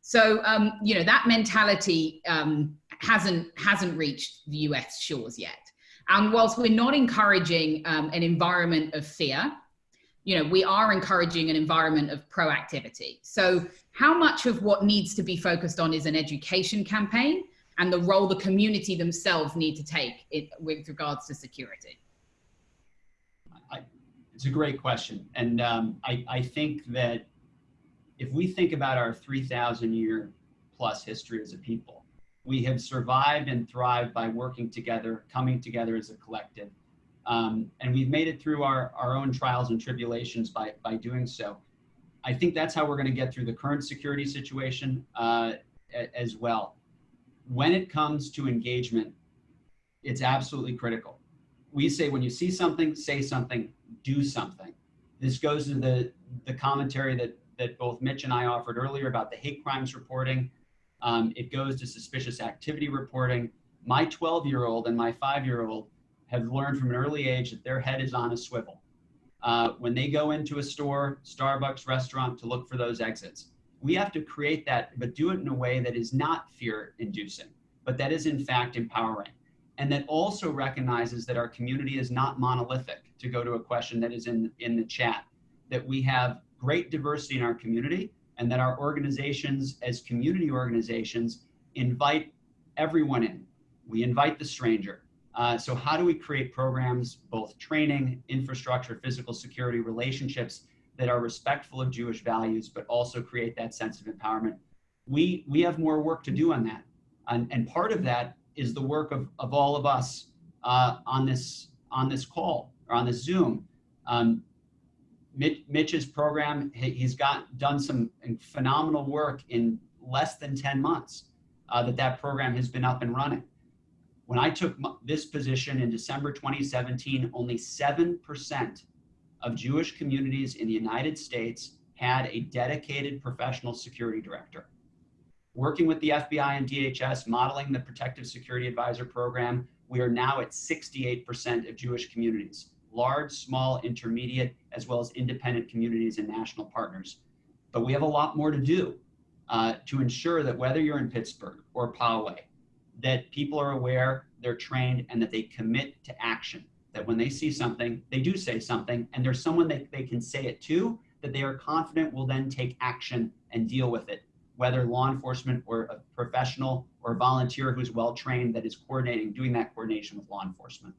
So um, you know that mentality um, hasn't hasn't reached the U.S. shores yet. And whilst we're not encouraging um, an environment of fear, you know we are encouraging an environment of proactivity. So how much of what needs to be focused on is an education campaign and the role the community themselves need to take it, with regards to security? It's a great question, and um, I, I think that if we think about our 3,000 year plus history as a people, we have survived and thrived by working together, coming together as a collective. Um, and we've made it through our, our own trials and tribulations by, by doing so. I think that's how we're going to get through the current security situation uh, as well. When it comes to engagement, it's absolutely critical. We say when you see something, say something, do something. This goes to the, the commentary that that both Mitch and I offered earlier about the hate crimes reporting. Um, it goes to suspicious activity reporting. My 12 year old and my five year old have learned from an early age that their head is on a swivel. Uh, when they go into a store, Starbucks, restaurant to look for those exits, we have to create that, but do it in a way that is not fear inducing, but that is in fact empowering. And that also recognizes that our community is not monolithic, to go to a question that is in, in the chat, that we have great diversity in our community and that our organizations as community organizations invite everyone in. We invite the stranger. Uh, so how do we create programs, both training, infrastructure, physical security, relationships that are respectful of Jewish values, but also create that sense of empowerment? We, we have more work to do on that. And, and part of that is the work of, of all of us uh, on, this, on this call or on the Zoom. Um, Mitch's program, he's got done some phenomenal work in less than 10 months uh, that that program has been up and running. When I took this position in December 2017, only 7% of Jewish communities in the United States had a dedicated professional security director. Working with the FBI and DHS, modeling the Protective Security Advisor program, we are now at 68% of Jewish communities large, small, intermediate, as well as independent communities and national partners. But we have a lot more to do uh, to ensure that whether you're in Pittsburgh or Poway, that people are aware, they're trained, and that they commit to action. That when they see something, they do say something, and there's someone that they can say it to that they are confident will then take action and deal with it, whether law enforcement or a professional or volunteer who's well trained that is coordinating, doing that coordination with law enforcement.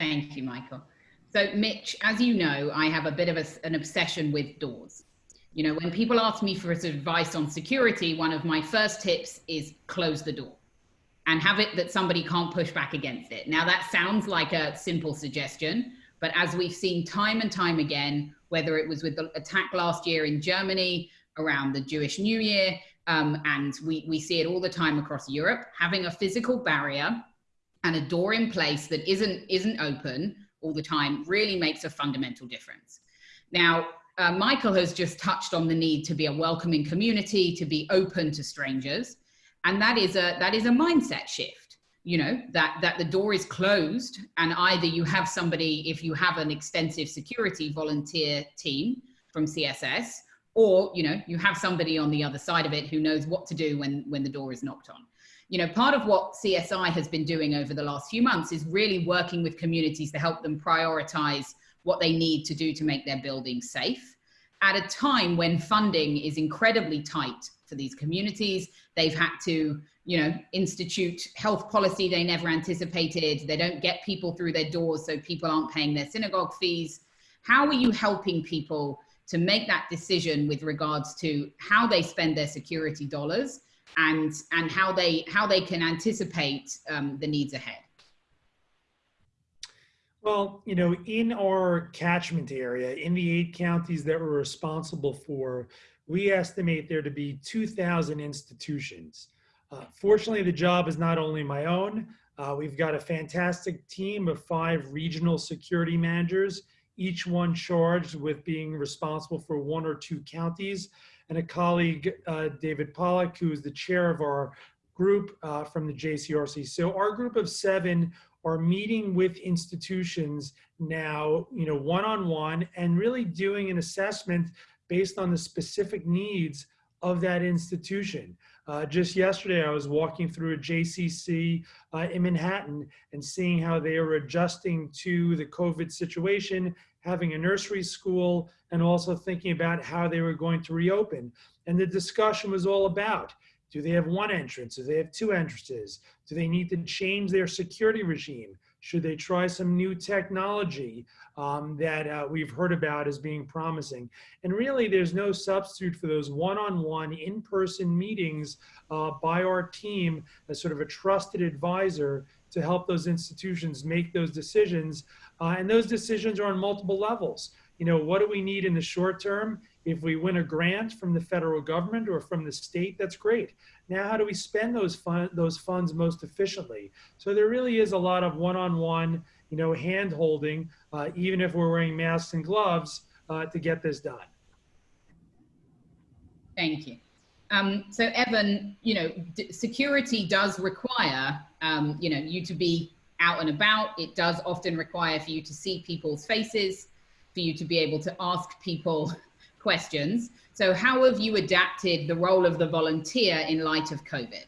Thank you, Michael. So Mitch, as you know, I have a bit of a, an obsession with doors. You know, when people ask me for advice on security, one of my first tips is close the door and have it that somebody can't push back against it. Now that sounds like a simple suggestion, but as we've seen time and time again, whether it was with the attack last year in Germany around the Jewish New Year, um, and we, we see it all the time across Europe, having a physical barrier and a door in place that isn't isn't open all the time really makes a fundamental difference. Now, uh, Michael has just touched on the need to be a welcoming community, to be open to strangers, and that is a that is a mindset shift. You know that that the door is closed, and either you have somebody, if you have an extensive security volunteer team from CSS, or you know you have somebody on the other side of it who knows what to do when when the door is knocked on you know, part of what CSI has been doing over the last few months is really working with communities to help them prioritize what they need to do to make their buildings safe at a time when funding is incredibly tight for these communities. They've had to, you know, institute health policy they never anticipated. They don't get people through their doors, so people aren't paying their synagogue fees. How are you helping people to make that decision with regards to how they spend their security dollars and and how they how they can anticipate um, the needs ahead. Well you know in our catchment area in the eight counties that we're responsible for we estimate there to be 2000 institutions. Uh, fortunately the job is not only my own. Uh, we've got a fantastic team of five regional security managers each one charged with being responsible for one or two counties and a colleague, uh, David Pollock, who is the chair of our group uh, from the JCRC. So our group of seven are meeting with institutions now, you know, one-on-one -on -one and really doing an assessment based on the specific needs of that institution. Uh, just yesterday, I was walking through a JCC uh, in Manhattan and seeing how they are adjusting to the COVID situation, having a nursery school, and also thinking about how they were going to reopen. And the discussion was all about do they have one entrance? Do they have two entrances? Do they need to change their security regime? Should they try some new technology um, that uh, we've heard about as being promising? And really, there's no substitute for those one-on-one, in-person meetings uh, by our team as sort of a trusted advisor to help those institutions make those decisions. Uh, and those decisions are on multiple levels. You know, what do we need in the short term? If we win a grant from the federal government or from the state, that's great. Now, how do we spend those fund, those funds most efficiently? So there really is a lot of one-on-one, you know, hand holding, uh, even if we're wearing masks and gloves uh, to get this done. Thank you. Um, so Evan, you know, security does require, um, you know, you to be out and about. It does often require for you to see people's faces, for you to be able to ask people questions. So how have you adapted the role of the volunteer in light of COVID?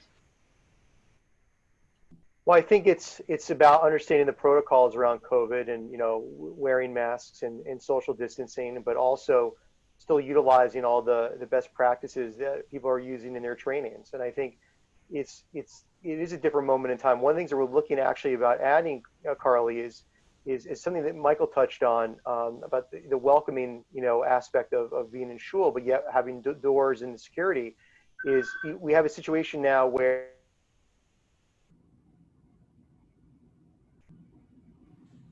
Well, I think it's it's about understanding the protocols around COVID and you know wearing masks and, and social distancing, but also still utilizing all the the best practices that people are using in their trainings. And I think it's it's it is a different moment in time. One of the things that we're looking actually about adding, uh, Carly, is is, is something that Michael touched on um, about the, the, welcoming, you know, aspect of, of being in shul, but yet having doors and security. Is we have a situation now where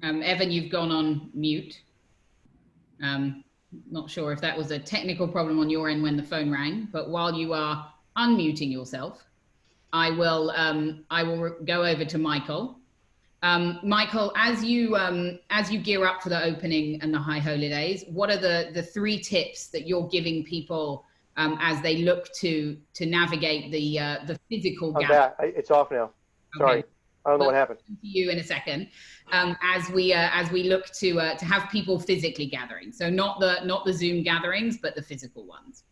um, Evan, you've gone on mute. Um, not sure if that was a technical problem on your end when the phone rang, but while you are unmuting yourself, I will um, I will go over to Michael um, Michael, as you um, as you gear up for the opening and the high holidays, what are the the three tips that you're giving people um, as they look to to navigate the uh, the physical I'm gap? Back. It's off now. Sorry, okay. I don't know we'll what happened. To you in a second, um, as we uh, as we look to uh, to have people physically gathering, so not the not the Zoom gatherings, but the physical ones.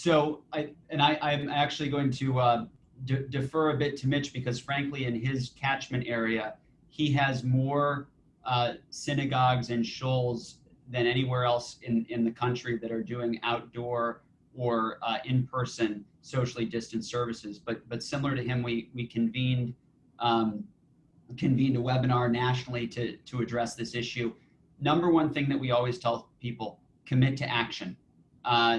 So I and I I'm actually going to uh, de defer a bit to Mitch because frankly, in his catchment area, he has more uh, synagogues and shuls than anywhere else in, in the country that are doing outdoor or uh, in-person socially distanced services. But but similar to him, we we convened um, convened a webinar nationally to to address this issue. Number one thing that we always tell people: commit to action. Uh,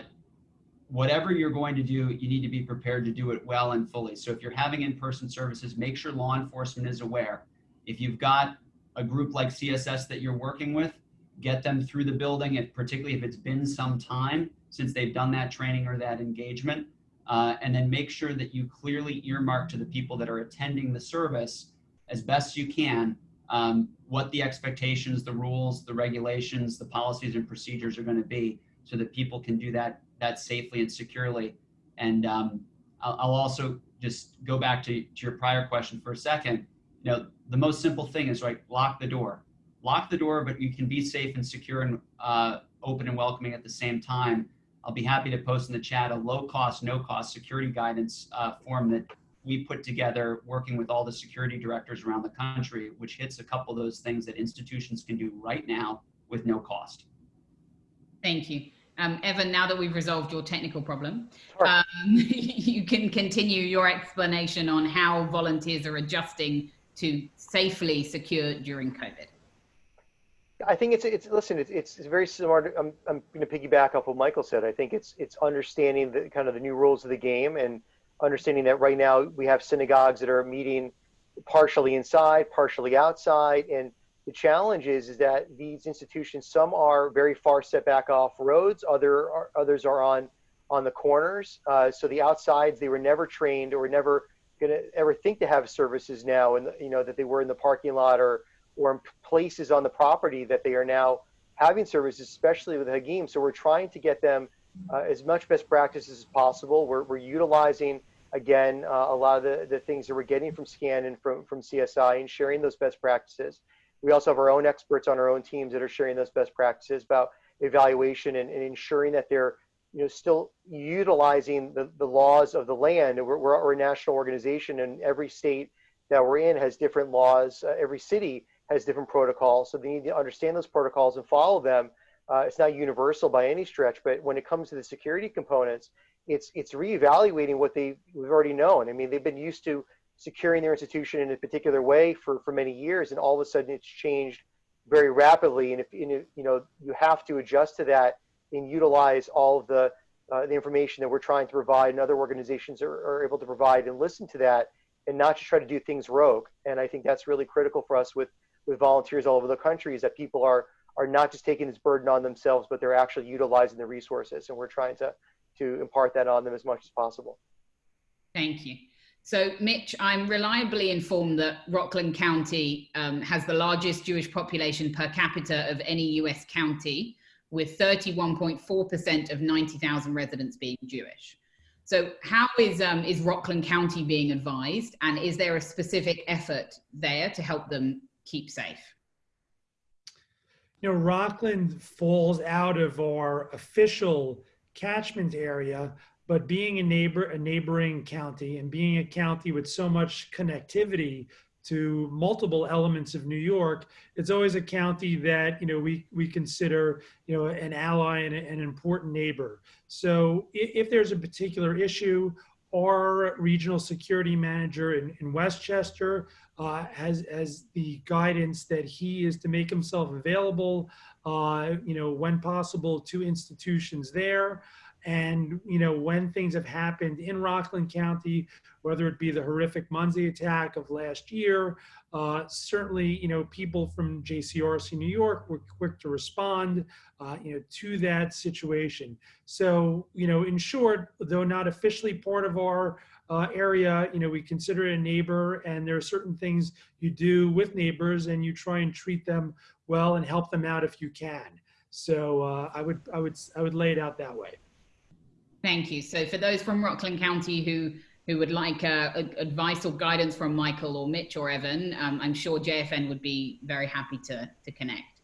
whatever you're going to do, you need to be prepared to do it well and fully. So if you're having in-person services, make sure law enforcement is aware. If you've got a group like CSS that you're working with, get them through the building, and particularly if it's been some time since they've done that training or that engagement. Uh, and then make sure that you clearly earmark to the people that are attending the service as best you can um, what the expectations, the rules, the regulations, the policies and procedures are going to be so that people can do that that safely and securely. And um, I'll, I'll, also just go back to, to your prior question for a second. You know, the most simple thing is like lock the door. Lock the door, but you can be safe and secure and uh, open and welcoming at the same time. I'll be happy to post in the chat a low cost, no cost security guidance uh, form that we put together working with all the security directors around the country, which hits a couple of those things that institutions can do right now with no cost. Thank you. Um, Evan, now that we've resolved your technical problem, sure. um, you can continue your explanation on how volunteers are adjusting to safely secure during COVID. I think it's it's listen it's it's, it's very smart. I'm I'm going to piggyback off what Michael said. I think it's it's understanding the kind of the new rules of the game and understanding that right now we have synagogues that are meeting partially inside, partially outside, and the challenge is, is that these institutions, some are very far set back off roads, other are, others are on on the corners. Uh, so the outsides, they were never trained or never going to ever think to have services now, and you know that they were in the parking lot or or in places on the property that they are now having services, especially with Hagim. So we're trying to get them uh, as much best practices as possible. We're, we're utilizing again uh, a lot of the, the things that we're getting from SCAN and from, from CSI and sharing those best practices. We also have our own experts on our own teams that are sharing those best practices about evaluation and, and ensuring that they're you know, still utilizing the, the laws of the land. We're, we're, a national organization, and every state that we're in has different laws. Uh, every city has different protocols, so they need to understand those protocols and follow them. Uh, it's not universal by any stretch, but when it comes to the security components, it's it's reevaluating what they we've already known. I mean, they've been used to securing their institution in a particular way for for many years, and all of a sudden it's changed very rapidly. And if you know you have to adjust to that and utilize all of the uh, the information that we're trying to provide and other organizations are, are able to provide and listen to that and not just try to do things rogue. And I think that's really critical for us with with volunteers all over the country is that people are are not just taking this burden on themselves, but they're actually utilizing the resources. And we're trying to to impart that on them as much as possible. Thank you. So, Mitch, I'm reliably informed that Rockland County um, has the largest Jewish population per capita of any US county, with 31.4% of 90,000 residents being Jewish. So, how is, um, is Rockland County being advised, and is there a specific effort there to help them keep safe? You know, Rockland falls out of our official catchment area, but being a neighbor, a neighboring county, and being a county with so much connectivity to multiple elements of New York, it's always a county that you know we we consider you know an ally and an important neighbor. So if, there's a particular issue, our regional security manager in, in Westchester uh, has has the guidance that he is to make himself available, uh, you know, when possible to institutions there. And, you know, when things have happened in Rockland County, whether it be the horrific Monsey attack of last year, uh, certainly, you know, people from JCRC New York were quick to respond, uh, you know, to that situation. So, you know, in short, though not officially part of our uh, area, you know, we consider it a neighbor and there are certain things you do with neighbors and you try and treat them well and help them out if you can. So uh, I would, I would, I would lay it out that way. Thank you. So for those from Rockland County who who would like uh, advice or guidance from Michael or Mitch or Evan, um, I'm sure JFN would be very happy to, to connect.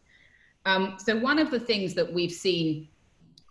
Um, so one of the things that we've seen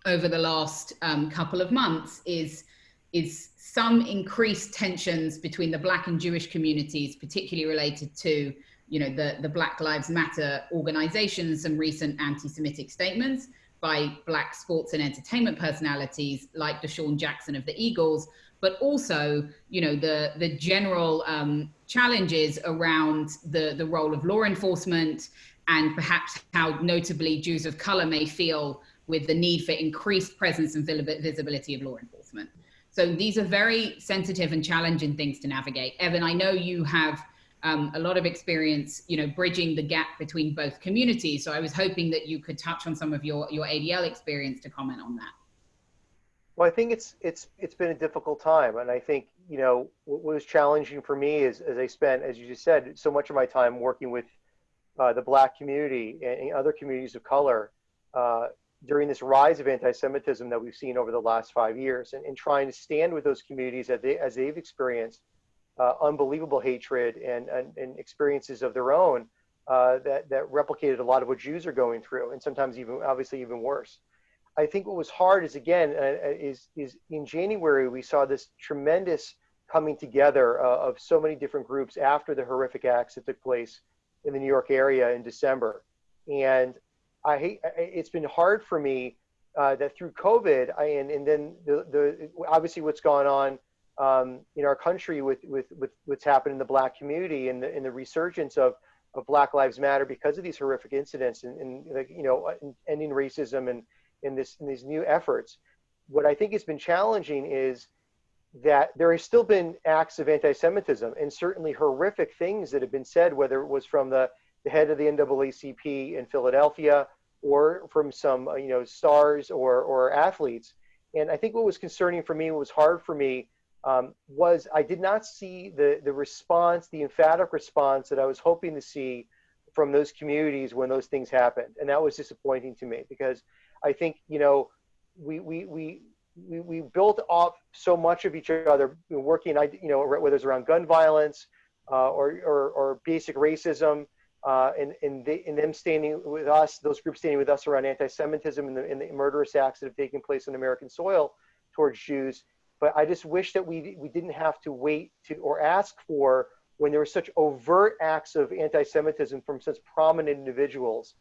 over the last um, couple of months is, is some increased tensions between the Black and Jewish communities, particularly related to you know, the, the Black Lives Matter organization, some recent anti-Semitic statements, by black sports and entertainment personalities like DeSean Jackson of the Eagles, but also, you know, the the general um, challenges around the the role of law enforcement and perhaps how notably Jews of color may feel with the need for increased presence and visibility of law enforcement. So these are very sensitive and challenging things to navigate. Evan, I know you have um, a lot of experience, you know, bridging the gap between both communities. So I was hoping that you could touch on some of your, your ADL experience to comment on that. Well, I think it's it's it's been a difficult time, and I think you know what was challenging for me is as I spent, as you just said, so much of my time working with uh, the Black community and other communities of color uh, during this rise of anti-Semitism that we've seen over the last five years, and, and trying to stand with those communities as they as they've experienced uh, unbelievable hatred and, and, and, experiences of their own uh, that, that replicated a lot of what Jews are going through, and sometimes even obviously even worse. I think what was hard is again uh, uh is is in January we saw this tremendous coming together uh, of so many different groups after the horrific acts that took place in the New York area in December, and I hate it's been hard for me uh, that through COVID I, and and then the the obviously what's gone on um, in our country with, with, with what's happened in the black community and the, and the resurgence of, of Black Lives Matter because of these horrific incidents and, and like, you know, ending racism and in this in these new efforts. What I think has been challenging is that there has still been acts of anti-Semitism and certainly horrific things that have been said, whether it was from the, the head of the NAACP in Philadelphia or from some you know stars or or athletes. And I think what was concerning for me, what was hard for me, um, was I did not see the, the response, the emphatic response that I was hoping to see from those communities when those things happened. And that was disappointing to me because I think, you know, we, we, we, we, we built off so much of each other working, I you know, whether it's around gun violence uh, or, or, or, basic racism. uh, and, and, they, and them standing with us, those groups standing with us around anti-Semitism and the, and the murderous acts that have taken place on American soil towards Jews. But I just wish that we, we didn't have to wait to or ask for when there were such overt acts of anti-Semitism from such prominent individuals.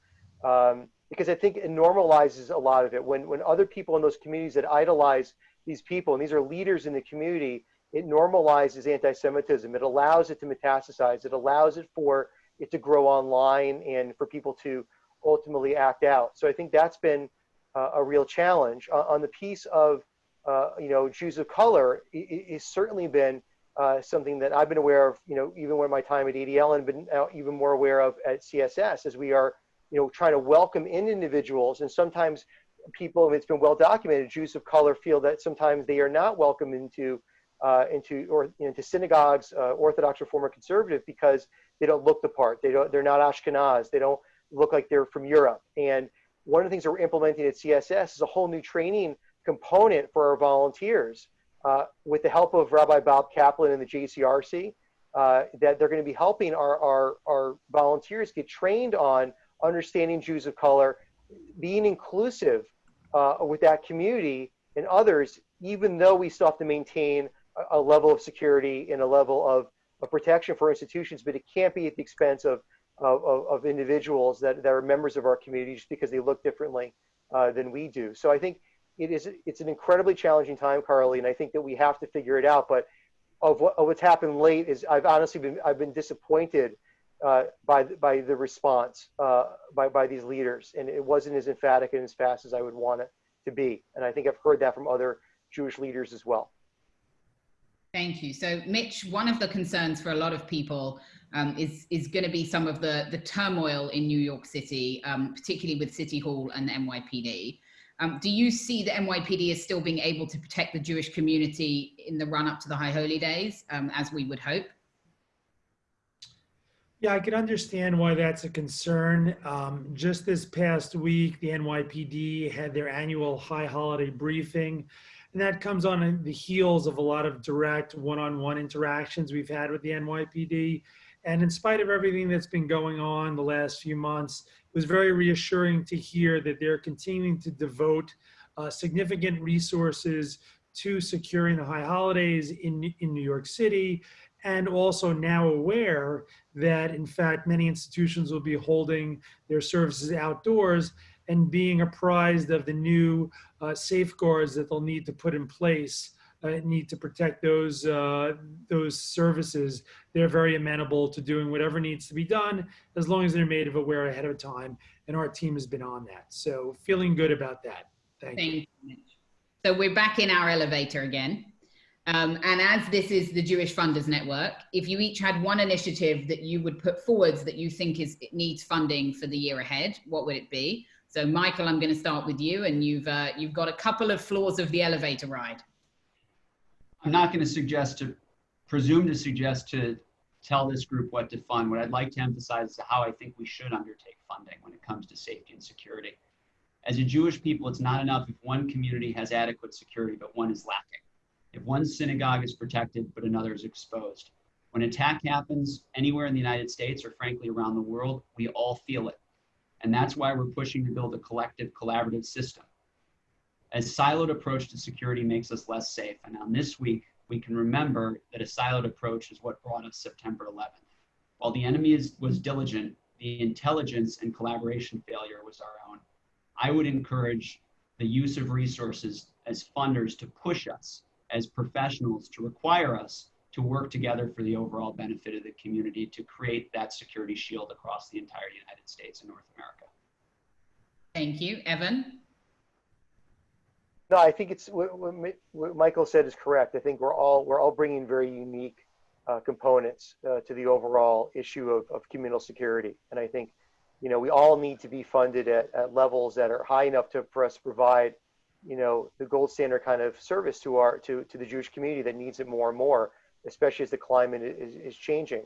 Um, because I think it normalizes a lot of it. When, when other people in those communities that idolize these people, and these are leaders in the community, it normalizes anti-Semitism. It allows it to metastasize. It allows it for it to grow online and for people to ultimately act out. So I think that's been uh, a real challenge. Uh, on the piece of, uh, you know, Jews of color, it's certainly been uh, something that I've been aware of, you know, even when my time at ADL and been uh, even more aware of at CSS as we are, you know, trying to welcome in individuals. And sometimes people, it's been well documented, Jews of color feel that sometimes they are not welcome into uh, into or into synagogues, uh, Orthodox or Reform conservative, because they don't look the part. They don't. They're not Ashkenaz. They don't look like they're from Europe. And one of the things that we're implementing at CSS is a whole new training component for our volunteers, uh, with the help of Rabbi Bob Kaplan and the JCRC. Uh, that they're going to be helping our, our, our volunteers get trained on understanding Jews of color, being inclusive uh, with that community and others, even though we still have to maintain a level of security and a level of, of protection for institutions, but it can't be at the expense of, of, of individuals that, that are members of our community just because they look differently uh, than we do. So I think it is, it's an incredibly challenging time, Carly, and I think that we have to figure it out. But of, what, of what's happened late is I've honestly been, I've been disappointed uh, by, by the response uh, by, by these leaders. And it wasn't as emphatic and as fast as I would want it to be. And I think I've heard that from other Jewish leaders as well. Thank you. So, Mitch, one of the concerns for a lot of people um, is is going to be some of the the turmoil in New York City, um, particularly with City Hall and the NYPD. Um, do you see the NYPD as still being able to protect the Jewish community in the run up to the High Holy Days, um, as we would hope? Yeah, I can understand why that's a concern. Um, just this past week, the NYPD had their annual high holiday briefing. And that comes on the heels of a lot of direct one-on-one interactions we've had with the NYPD. And in spite of everything that's been going on the last few months, was very reassuring to hear that they're continuing to devote uh, significant resources to securing the high holidays in, in New York City, and also now aware that in fact many institutions will be holding their services outdoors and being apprised of the new uh, safeguards that they'll need to put in place need to protect those uh, those services. They're very amenable to doing whatever needs to be done as long as they're made of aware ahead of time and our team has been on that. So feeling good about that. Thank, Thank you you so we're back in our elevator again. Um, and as this is the Jewish Funders Network, if you each had one initiative that you would put forwards that you think is it needs funding for the year ahead, what would it be? So Michael, I'm going to start with you, and you've uh, you've got a couple of floors of the elevator ride. I'm not going to suggest to presume to suggest to tell this group what to fund. What I'd like to emphasize is how I think we should undertake funding when it comes to safety and security. As a Jewish people, it's not enough if one community has adequate security, but one is lacking. If one synagogue is protected, but another is exposed. When attack happens anywhere in the United States or frankly around the world, we all feel it. And that's why we're pushing to build a collective, collaborative system. A siloed approach to security makes us less safe. And on this week, we can remember that a siloed approach is what brought us September 11th. While the enemy is, was diligent, the intelligence and collaboration failure was our own. I would encourage the use of resources as funders to push us as professionals to require us to work together for the overall benefit of the community to create that security shield across the entire United States and North America. Thank you. Evan? No, I think it's what, what, Michael said is correct. I think we're all we're all bringing very unique uh, components uh, to the overall issue of, of communal security, and I think you know we all need to be funded at, at levels that are high enough to for us to provide you know the gold standard kind of service to our to to the Jewish community that needs it more and more especially as the climate is, is changing.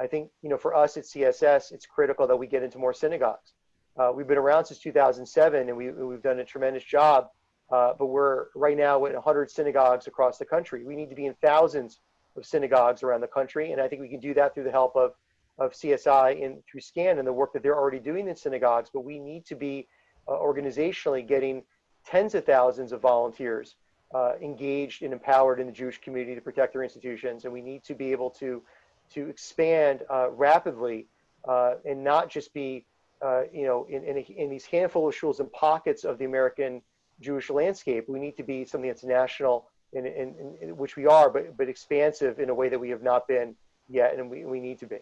I think, you know, for us at CSS, it's critical that we get into more synagogues. Uh, we've been around since 2007 and we, we've done a tremendous job, uh, but we're right now at 100 synagogues across the country. We need to be in thousands of synagogues around the country. And I think we can do that through the help of, of CSI in through SCAN and the work that they're already doing in synagogues, but we need to be uh, organizationally getting tens of thousands of volunteers uh, engaged and empowered in the Jewish community to protect their institutions, and we need to be able to to expand uh, rapidly uh, and not just be uh, you know in, in, a, in these handful of schools and pockets of the American Jewish landscape. We need to be something that's national, in, in, in which we are, but but expansive in a way that we have not been yet, and we, we need to be.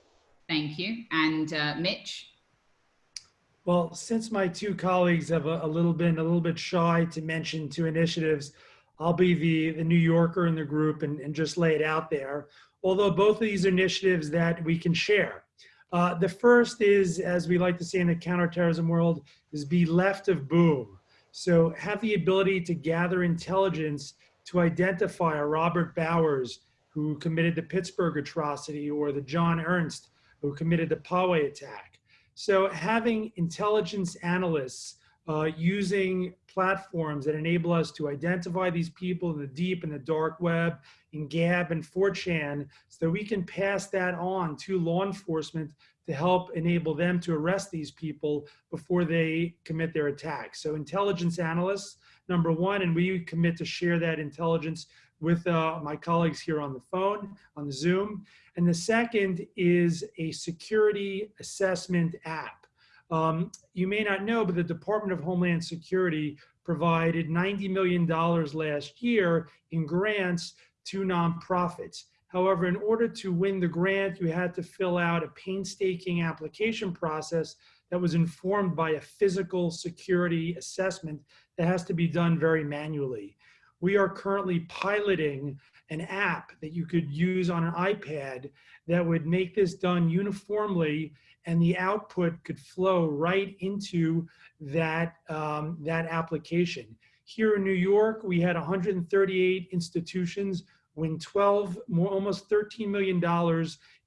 Thank you. And uh, Mitch? Well, since my two colleagues have a, a, little been a little bit shy to mention two initiatives, I'll be the, the New Yorker in the group and, and just lay it out there. Although both of these initiatives that we can share. Uh, the first is, as we like to say in the counterterrorism world, is be left of boom. So have the ability to gather intelligence to identify a Robert Bowers who committed the Pittsburgh atrocity or the John Earnest who committed the Poway attack. So having intelligence analysts uh, using platforms that enable us to identify these people in the deep and the dark web, in Gab and 4chan, so that we can pass that on to law enforcement to help enable them to arrest these people before they commit their attacks. So intelligence analysts, number one, and we commit to share that intelligence with uh, my colleagues here on the phone, on the Zoom. And the second is a security assessment app. Um, you may not know, but the Department of Homeland Security provided $90 million last year in grants to nonprofits. However, in order to win the grant, you had to fill out a painstaking application process that was informed by a physical security assessment that has to be done very manually. We are currently piloting an app that you could use on an iPad that would make this done uniformly and the output could flow right into that, um, that application. Here in New York, we had 138 institutions win 12, more, almost $13 million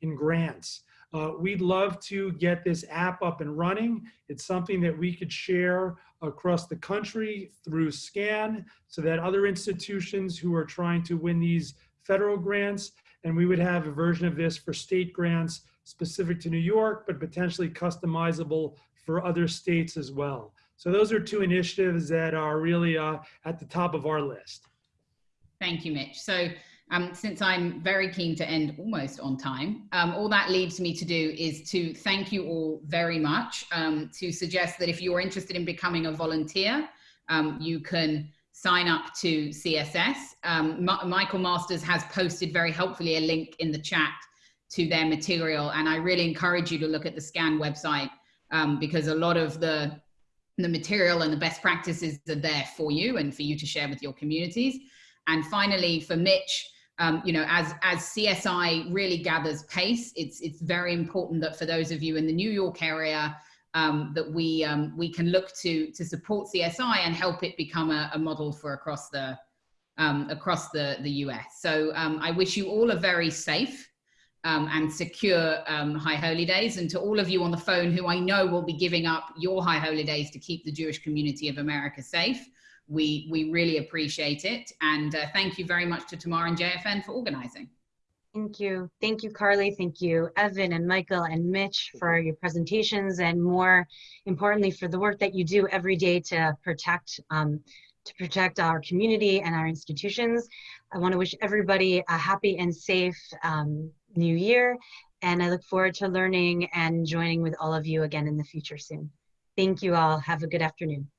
in grants. Uh, we'd love to get this app up and running. It's something that we could share across the country through SCAN so that other institutions who are trying to win these federal grants, and we would have a version of this for state grants specific to New York, but potentially customizable for other states as well. So those are two initiatives that are really uh, at the top of our list. Thank you, Mitch. So um, since I'm very keen to end almost on time, um, all that leaves me to do is to thank you all very much, um, to suggest that if you're interested in becoming a volunteer, um, you can sign up to CSS. Um, Michael Masters has posted very helpfully a link in the chat to their material, and I really encourage you to look at the SCAN website um, because a lot of the the material and the best practices are there for you and for you to share with your communities. And finally, for Mitch, um, you know, as, as CSI really gathers pace, it's, it's very important that for those of you in the New York area, um, that we, um, we can look to, to support CSI and help it become a, a model for across the, um, across the, the US. So um, I wish you all a very safe um, and secure High Holy Days. And to all of you on the phone who I know will be giving up your High Holy Days to keep the Jewish community of America safe, we, we really appreciate it. And uh, thank you very much to Tamar and JFN for organizing. Thank you. Thank you, Carly. Thank you, Evan and Michael and Mitch for your presentations and more importantly for the work that you do every day to protect um, to protect our community and our institutions. I want to wish everybody a happy and safe um, new year and I look forward to learning and joining with all of you again in the future soon. Thank you all. Have a good afternoon.